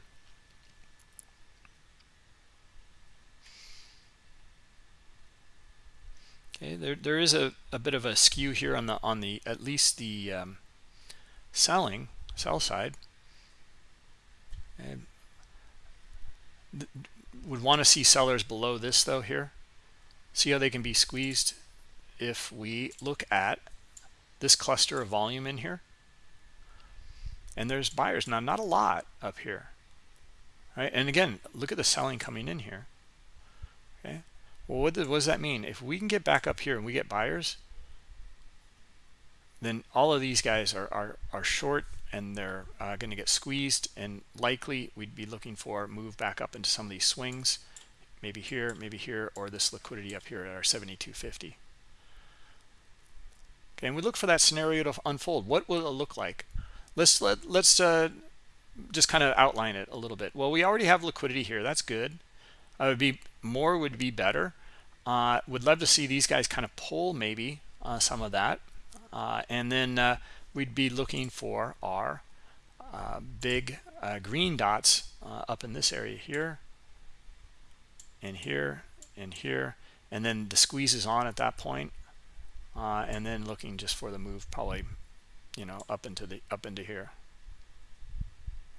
Okay, there there is a, a bit of a skew here on the on the at least the um, selling sell side. And would want to see sellers below this though here. See how they can be squeezed if we look at this cluster of volume in here. And there's buyers now, not a lot up here. Right? And again, look at the selling coming in here. Well, what does, what does that mean? If we can get back up here and we get buyers, then all of these guys are, are, are short and they're uh, going to get squeezed and likely we'd be looking for move back up into some of these swings maybe here maybe here or this liquidity up here at our 7250 okay and we look for that scenario to unfold. What will it look like? Let's let let's uh, just kind of outline it a little bit. Well we already have liquidity here. That's good I would be more would be better. Uh, would love to see these guys kind of pull maybe uh, some of that. Uh, and then uh, we'd be looking for our uh, big uh, green dots up in this area here and here and here. And then the squeeze is on at that point. and then looking just for the move probably, you know, up into the up into here.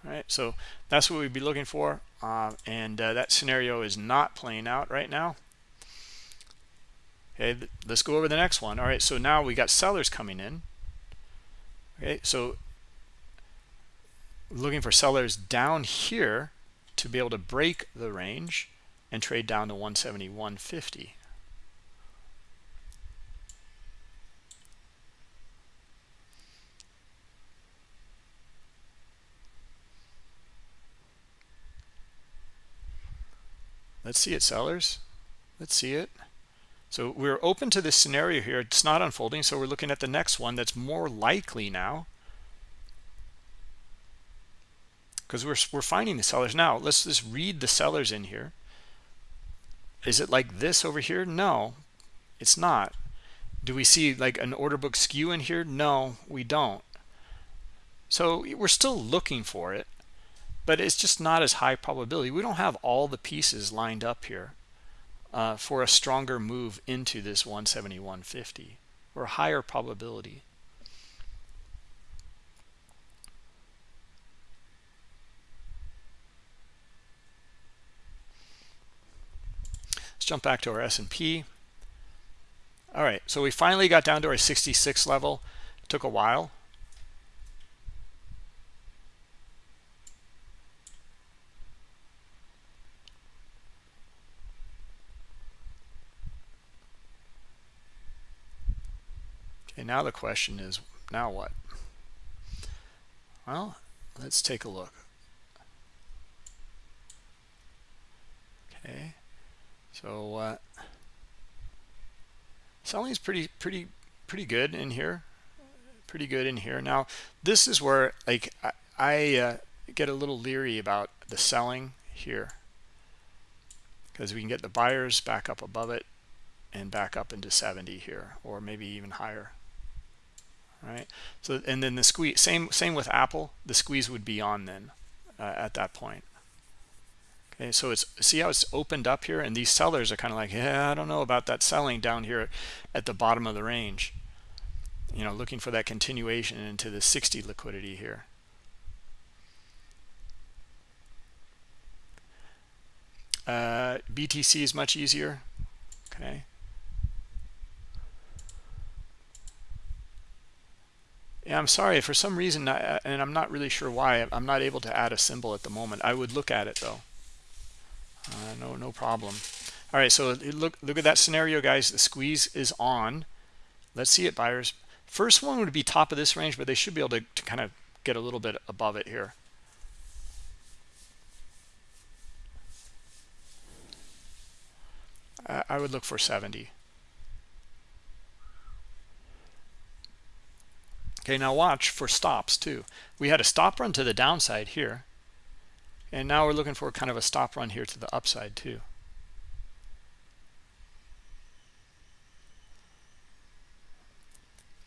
Right, so that's what we'd be looking for. Uh, and uh, that scenario is not playing out right now. Okay, let's go over the next one. All right, so now we got sellers coming in. Okay, so looking for sellers down here to be able to break the range and trade down to 171.50. Let's see it, sellers. Let's see it. So we're open to this scenario here. It's not unfolding, so we're looking at the next one that's more likely now. Because we're, we're finding the sellers now. Let's just read the sellers in here. Is it like this over here? No, it's not. Do we see like an order book skew in here? No, we don't. So we're still looking for it, but it's just not as high probability. We don't have all the pieces lined up here uh, for a stronger move into this 171.50 or higher probability. Let's jump back to our S&P. All right, so we finally got down to our 66 level. It took a while. Okay, now the question is, now what? Well, let's take a look. Okay, so uh, selling is pretty, pretty, pretty good in here. Pretty good in here. Now, this is where like I, I uh, get a little leery about the selling here because we can get the buyers back up above it and back up into 70 here or maybe even higher right? So and then the squeeze same same with apple the squeeze would be on then uh, at that point. Okay so it's see how it's opened up here? And these sellers are kind of like yeah i don't know about that selling down here at the bottom of the range. You know looking for that continuation into the 60 liquidity here. Uh, btc is much easier okay Yeah, I'm sorry. For some reason, I, and I'm not really sure why, I'm not able to add a symbol at the moment. I would look at it though. Uh, no, no problem. All right, so look, look at that scenario, guys. The squeeze is on. Let's see it, buyers. First one would be top of this range, but they should be able to, to kind of get a little bit above it here. I would look for 70. Okay, now watch for stops too. We had a stop run to the downside here. And now we're looking for kind of a stop run here to the upside too.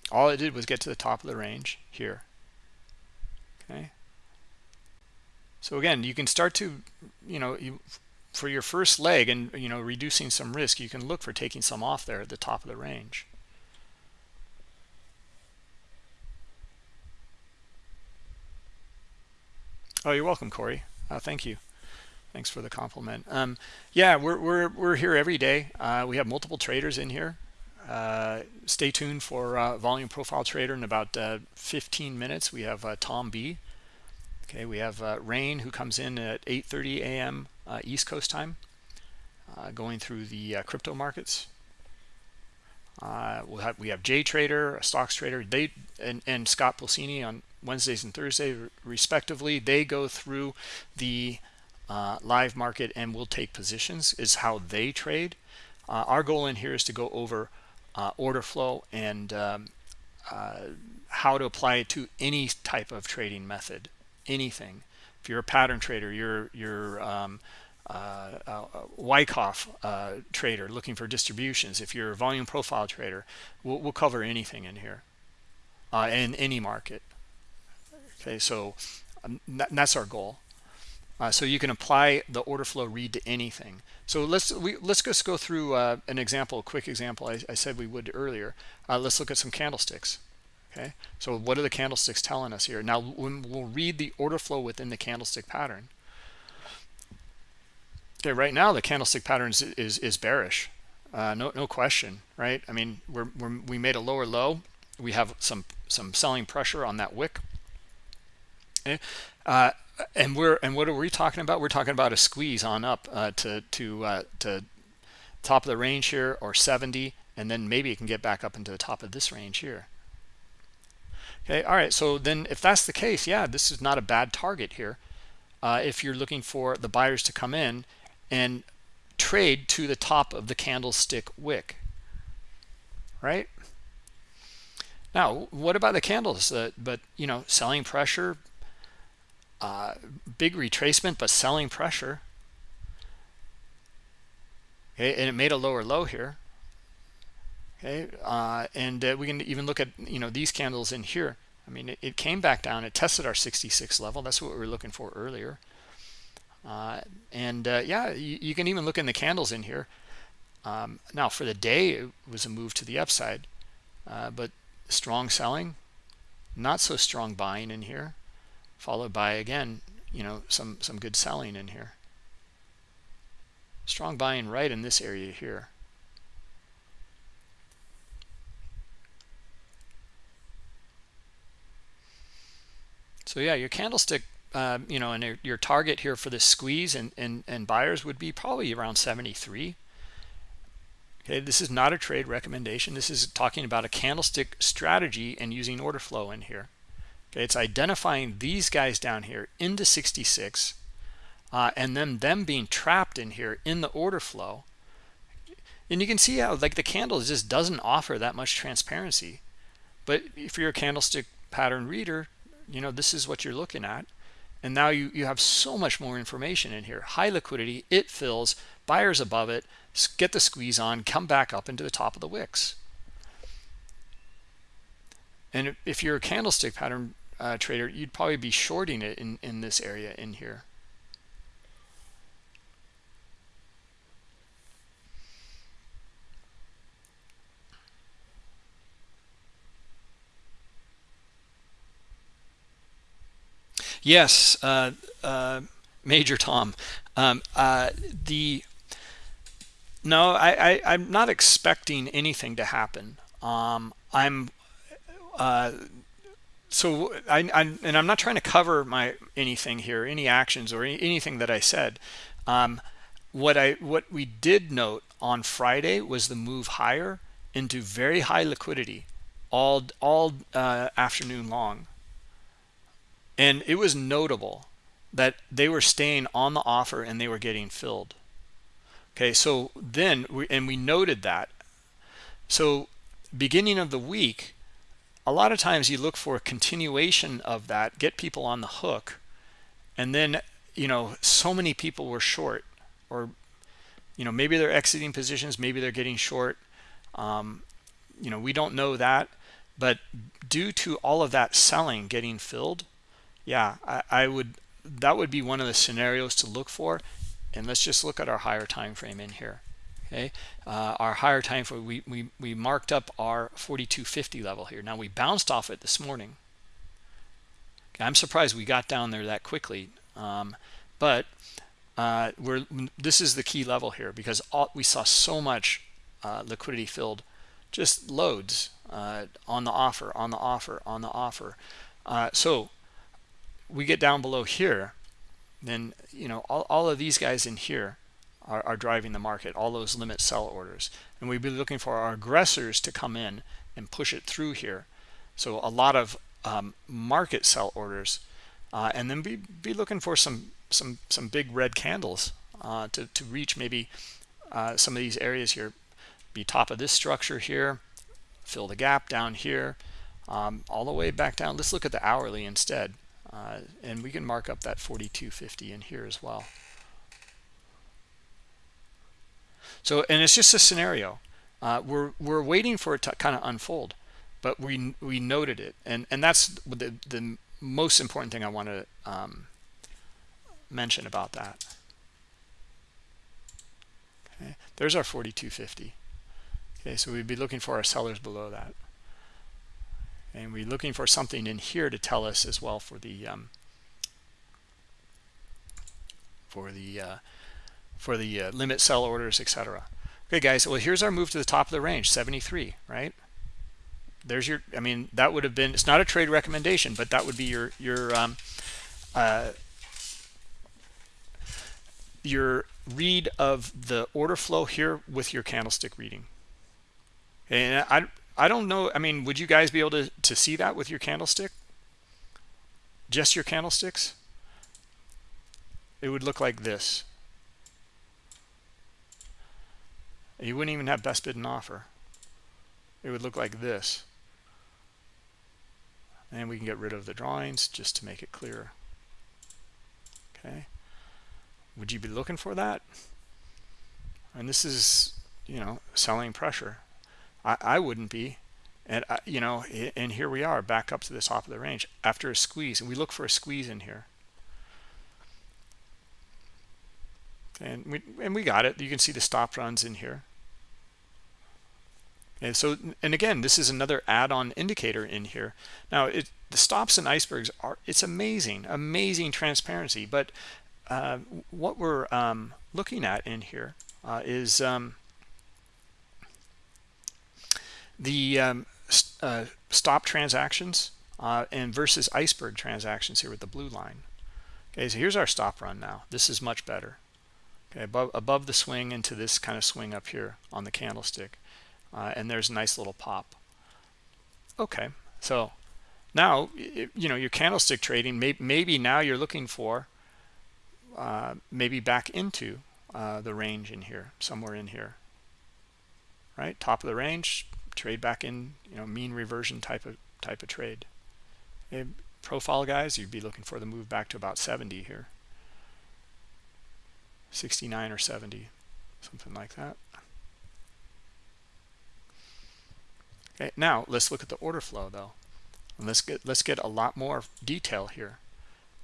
All it did was get to the top of the range here. Okay. So again, you can start to, you know, you, for your first leg and, you know, reducing some risk, you can look for taking some off there at the top of the range. Oh, you're welcome, Corey. Uh, thank you. Thanks for the compliment. Um, yeah, we're, we're, we're here every day. Uh, we have multiple traders in here. Uh, stay tuned for uh, volume profile trader in about uh, 15 minutes. We have uh, Tom B. Okay, we have Rain who comes in at 8:30 a.m. East Coast time, going through the crypto markets. We'll have we have J Trader, a stocks trader. They and and Scott Pulcini on Wednesdays and Thursdays respectively. They go through the uh, live market and will take positions is how they trade. Uh, our goal in here is to go over uh, order flow and um, uh, how to apply it to any type of trading method, anything. If you're a pattern trader, you're you're um, uh, uh, Wyckoff uh, trader looking for distributions. If you're a volume profile trader, we'll, we'll cover anything in here uh, in any market. Okay so um, that's our goal. Uh, so you can apply the order flow read to anything. So let's we let's just go through uh, an example a quick example I, I said we would earlier. Let's look at some candlesticks. Okay so what are the candlesticks telling us here? Now when we'll read the order flow within the candlestick pattern okay right now the candlestick pattern is is, is bearish uh, no no question right I mean we're, we're we made a lower low we have some some selling pressure on that wick Okay. Uh, and we're and what are we talking about? We're talking about a squeeze on up uh, to to uh, to top of the range here or 70, and then maybe it can get back up into the top of this range here. Okay, all right. So then, if that's the case, yeah, this is not a bad target here. Uh, if you're looking for the buyers to come in and trade to the top of the candlestick wick, right? Now, what about the candles? Uh, but you know, selling pressure, uh, big retracement, but selling pressure. Okay, and it made a lower low here. Okay, uh, and uh, we can even look at you know these candles in here. I mean, it, it came back down. It tested our 66 level. That's what we were looking for earlier. Uh, and uh, yeah, you, you, can even look in the candles in here. Um, now, for the day, it was a move to the upside. Uh, but strong selling, not so strong buying in here, followed by, again, you know, some, some good selling in here. Strong buying right in this area here. So yeah, your candlestick, uh, you know, and your target here for this squeeze and, and, and buyers would be probably around 73. Okay, this is not a trade recommendation. This is talking about a candlestick strategy and using order flow in here. Okay, it's identifying these guys down here into 66 uh, and then them being trapped in here in the order flow. And you can see how like the candle just doesn't offer that much transparency. But if you're a candlestick pattern reader, you know this is what you're looking at and now you you have so much more information in here. High liquidity it fills buyers above it get the squeeze on come back up into the top of the wicks. And if you're a candlestick pattern uh, trader you'd probably be shorting it in in this area in here Yes, uh, uh, Major Tom. Um, uh, the no, I, I am not expecting anything to happen. Um, I'm uh, so I, I and I'm not trying to cover my anything here, any actions or any, anything that I said. Um, what I what we did note on Friday was the move higher into very high liquidity all all uh, afternoon long and it was notable that they were staying on the offer and they were getting filled. Okay so then we and we noted that. So beginning of the week a lot of times you look for a continuation of that get people on the hook and then you know so many people were short or you know maybe they're exiting positions maybe they're getting short. Um, you know we don't know that but due to all of that selling getting filled yeah, I, I would that would be one of the scenarios to look for. And let's just look at our higher time frame in here. Okay, uh, our higher time frame we, we we marked up our 4250 level here. Now we bounced off it this morning. Okay, I'm surprised we got down there that quickly, um, but uh, we're this is the key level here because all, we saw so much uh, liquidity filled, just loads uh, on the offer, on the offer, on the offer. Uh, so we get down below here, then, you know, all, all of these guys in here are, are driving the market, all those limit sell orders. And we'd be looking for our aggressors to come in and push it through here. So a lot of um, market sell orders. Uh, and then be, be looking for some some some big red candles uh, to, to reach maybe uh, some of these areas here. Be top of this structure here, fill the gap down here, um, all the way back down. Let's look at the hourly instead. Uh, and we can mark up that 4250 in here as well. So, and it's just a scenario. Uh, we're we're waiting for it to kind of unfold, but we we noted it, and and that's the the most important thing I want to um, mention about that. Okay, there's our 4250. Okay, so we'd be looking for our sellers below that and we're looking for something in here to tell us as well for the um, for the uh, for the uh, limit sell orders etc okay guys well here's our move to the top of the range 73 right? There's your i mean that would have been it's not a trade recommendation but that would be your your um, uh, your read of the order flow here with your candlestick reading. And I, I don't know. I mean, would you guys be able to, to see that with your candlestick? Just your candlesticks? It would look like this. You wouldn't even have best bid and offer. It would look like this. And we can get rid of the drawings just to make it clearer. Okay. Would you be looking for that? And this is, you know, selling pressure. I, I wouldn't be. And uh, you know and here we are back up to the top of the range after a squeeze. And we look for a squeeze in here. And we and we got it. You can see the stop runs in here. And so and again this is another add-on indicator in here. Now it the stops and icebergs are it's amazing amazing transparency. But uh, what we're um, looking at in here uh, is um, the um, uh, stop transactions uh, and versus iceberg transactions here with the blue line. Okay so here's our stop run now. This is much better. Okay above above the swing into this kind of swing up here on the candlestick uh, and there's a nice little pop. Okay so now you know your candlestick trading may, maybe now you're looking for uh, maybe back into uh, the range in here somewhere in here. Right? Top of the range trade back in you know mean reversion type of type of trade. Eh, profile guys you'd be looking for the move back to about 70 here. 69 or 70 something like that. Okay now let's look at the order flow though. And let's get let's get a lot more detail here.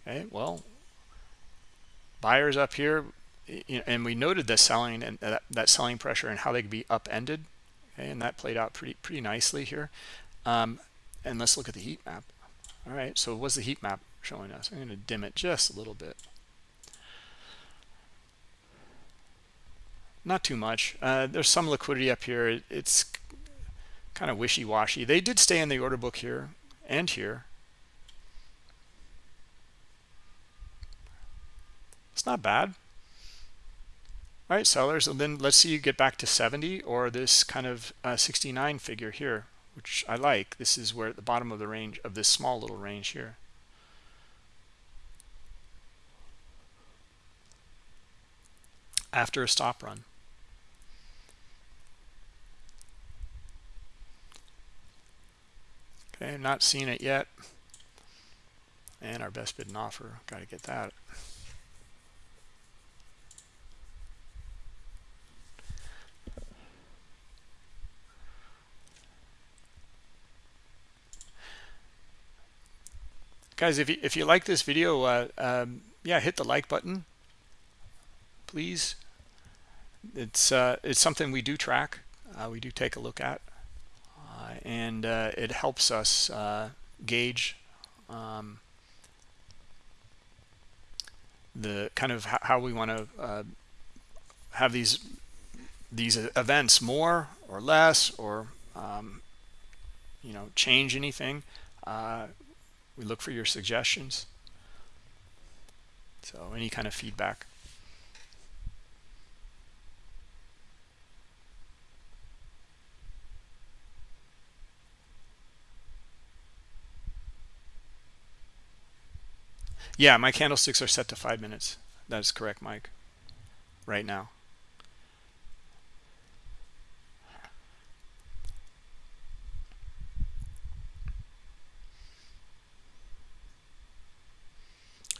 Okay well buyers up here and we noted the selling and uh, that, that selling pressure and how they could be upended okay and that played out pretty pretty nicely here. Um, and let's look at the heat map. All right so what's the heat map showing us? I'm going to dim it just a little bit. Not too much. Uh, there's some liquidity up here. It, it's kind of wishy-washy. They did stay in the order book here and here. It's not bad all right sellers and then let's see you get back to 70 or this kind of uh, 69 figure here which I like. This is where at the bottom of the range of this small little range here. After a stop run. Okay not seeing it yet. And our best bid and offer got to get that guys if you if you like this video uh, um, yeah hit the like button please. It's uh, it's something we do track uh, we do take a look at uh, and uh, it helps us uh, gauge um, the kind of how we want to have these these events more or less or um, you know change anything we look for your suggestions. So any kind of feedback. Yeah my candlesticks are set to five minutes. That is correct mike. Right now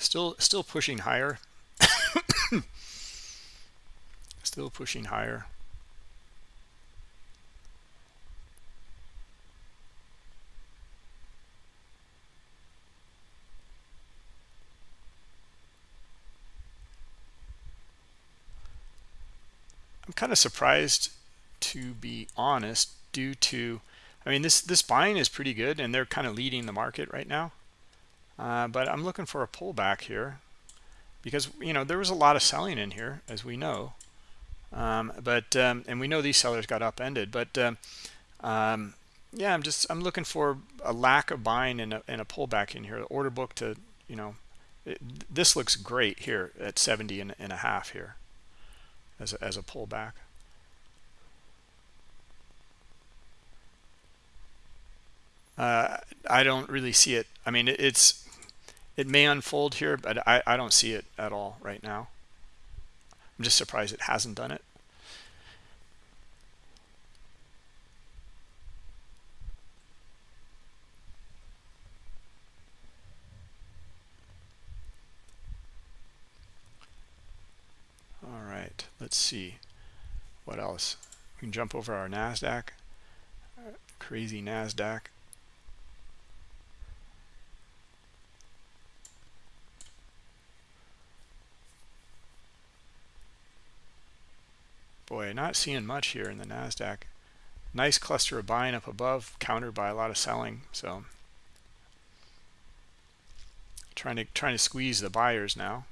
still still pushing higher. Still pushing higher. I'm kind of surprised to be honest due to I mean this this buying is pretty good and they're kind of leading the market right now uh, but I'm looking for a pullback here because you know there was a lot of selling in here as we know. Um, but um, and we know these sellers got upended but um, um yeah I'm just I'm looking for a lack of buying and a, and a pullback in here. The order book to you know it, this looks great here at 70 and, and a half here as a, as a pullback. Uh, I don't really see it. I mean it, it's it may unfold here but I, I don't see it at all right now. I'm just surprised it hasn't done it. All right let's see what else. We can jump over our Nasdaq. Crazy NASDAQ. Boy, not seeing much here in the NASDAQ. Nice cluster of buying up above, countered by a lot of selling. So trying to trying to squeeze the buyers now.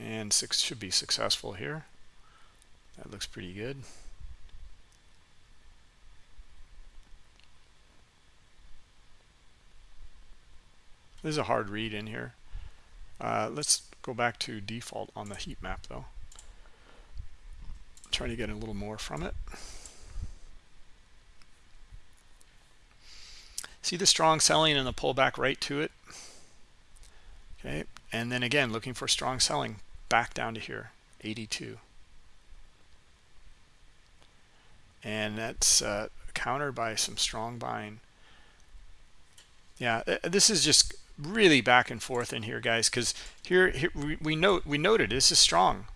And six should be successful here. That looks pretty good. This is a hard read in here. Uh, let's go back to default on the heat map though. Trying to get a little more from it. See the strong selling and the pullback right to it. Okay, and then again looking for strong selling back down to here, 82. And that's uh, countered by some strong buying. Yeah, uh, this is just really back and forth in here, guys, because here, here we, we note we noted this is strong.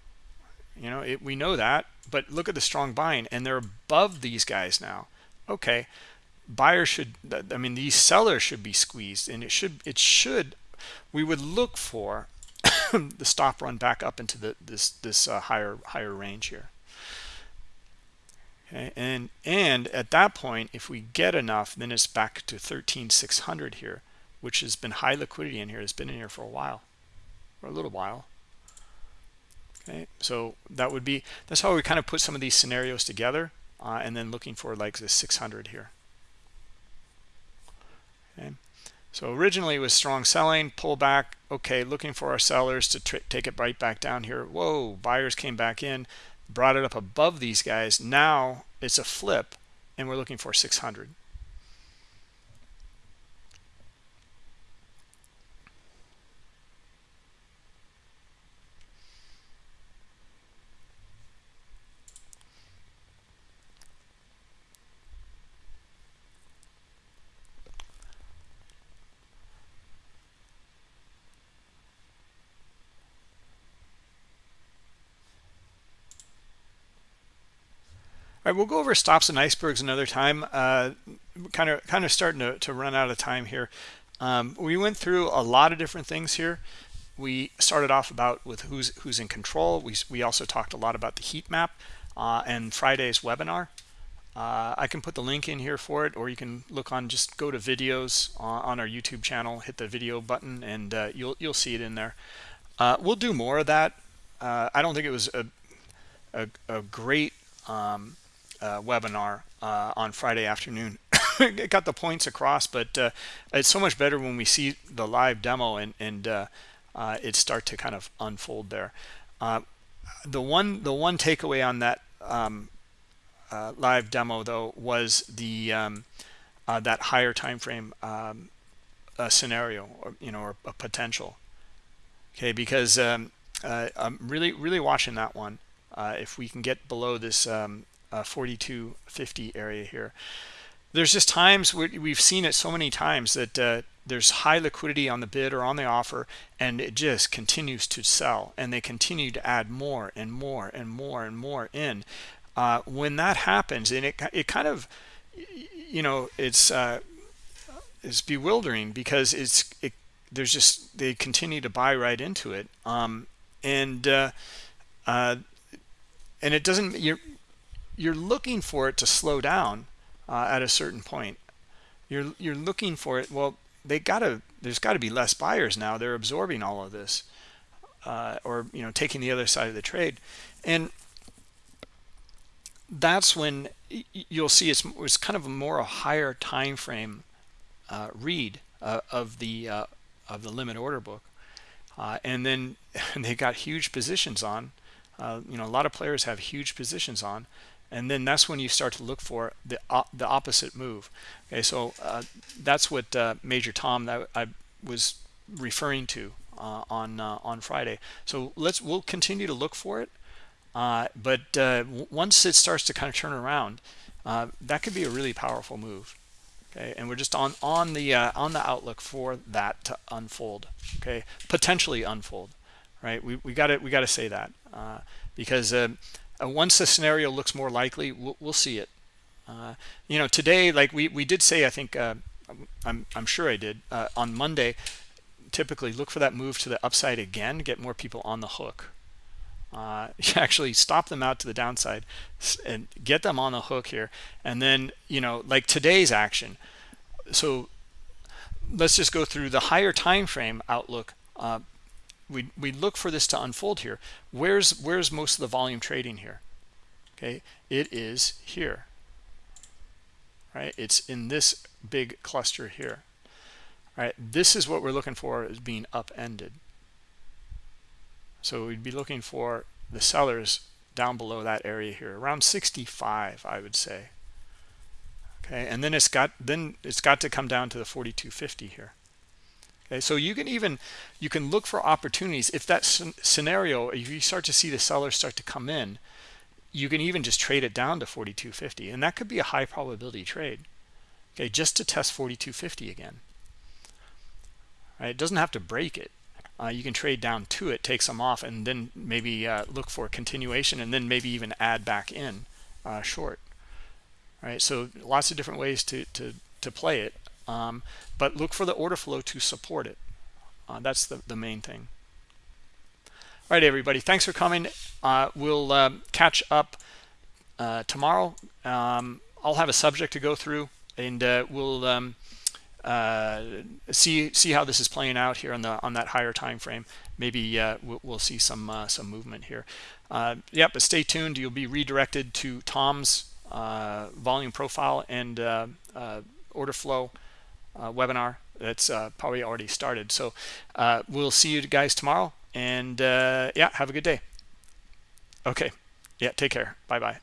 You know, it, we know that, but look at the strong buying, and they're above these guys now. Okay, buyers should. I mean, these sellers should be squeezed, and it should. It should. We would look for the stop run back up into the this this uh, higher higher range here. Okay, and and at that point, if we get enough, then it's back to 13,600 here which has been high liquidity in here has been in here for a while for a little while okay so that would be that's how we kind of put some of these scenarios together uh, and then looking for like this 600 here. Okay? So originally it was strong selling pull back okay looking for our sellers to take it right back down here. Whoa buyers came back in brought it up above these guys. Now it's a flip and we're looking for 600 All right, we'll go over stops and icebergs another time. Kind of, kind of starting to, to run out of time here. Um, we went through a lot of different things here. We started off about with who's who's in control. We we also talked a lot about the heat map uh, and Friday's webinar. Uh, I can put the link in here for it, or you can look on just go to videos on, on our YouTube channel, hit the video button, and uh, you'll you'll see it in there. Uh, we'll do more of that. Uh, I don't think it was a a, a great um, uh, webinar uh, on Friday afternoon. it got the points across, but uh, it's so much better when we see the live demo and, and uh, uh, it start to kind of unfold there. Uh, the one the one takeaway on that um, live demo though was the um, that higher time frame um, scenario or you know or a potential. Okay, because um, I'm really really watching that one. if we can get below this um, uh, 4250 area here. There's just times we've seen it so many times that uh, there's high liquidity on the bid or on the offer and it just continues to sell and they continue to add more and more and more and more in. Uh, when that happens and it, it kind of you know it's uh, it's bewildering because it's it, there's just they continue to buy right into it. Um, and uh, uh, and it doesn't you're looking for it to slow down uh, at a certain point. You're you're looking for it. Well, they gotta. There's got to be less buyers now. They're absorbing all of this, uh, or you know, taking the other side of the trade, and that's when you'll see it's, it's kind of a more a higher time frame uh, read uh, of the uh, of the limit order book, uh, and then they got huge positions on. you know, a lot of players have huge positions on and then that's when you start to look for the uh, the opposite move. Okay so uh, that's what uh, major tom that i was referring to uh, on uh, on friday. So let's we'll continue to look for it uh, but once it starts to kind of turn around that could be a really powerful move. Okay and we're just on on the on the outlook for that to unfold. Okay potentially unfold right? We, we got to we got to say that because uh, once the scenario looks more likely, we'll, we'll see it. uh, you know today like we we did say i think uh, i'm i'm sure i did uh, on monday typically look for that move to the upside again get more people on the hook uh, actually stop them out to the downside and get them on the hook here and then you know like today's action so let's just go through the higher time frame outlook we we look for this to unfold here. Where's where's most of the volume trading here? Okay it is here. Right it's in this big cluster here. All right this is what we're looking for as being upended. So we'd be looking for the sellers down below that area here around 65 i would say. Okay and then it's got then it's got to come down to the 4250 here okay so you can even you can look for opportunities. If that scenario if you start to see the sellers start to come in you can even just trade it down to 4250 and that could be a high probability trade. Okay just to test 4250 again. Right it doesn't have to break it. Uh, you can trade down to it take some off and then maybe uh, look for continuation and then maybe even add back in uh, short. Right so lots of different ways to to to play it um, but look for the order flow to support it. Uh, that's the, the main thing. All right everybody. Thanks for coming. Uh, we'll um, catch up uh, tomorrow. Um, i'll have a subject to go through and uh, we'll um, uh, see see how this is playing out here on the on that higher time frame. Maybe uh, we'll, we'll, see some some movement here. Yeah but stay tuned. You'll be redirected to tom's volume profile and order flow webinar that's uh, probably already started. So uh, we'll see you guys tomorrow. And yeah, have a good day. Okay. Yeah, take care. Bye-bye.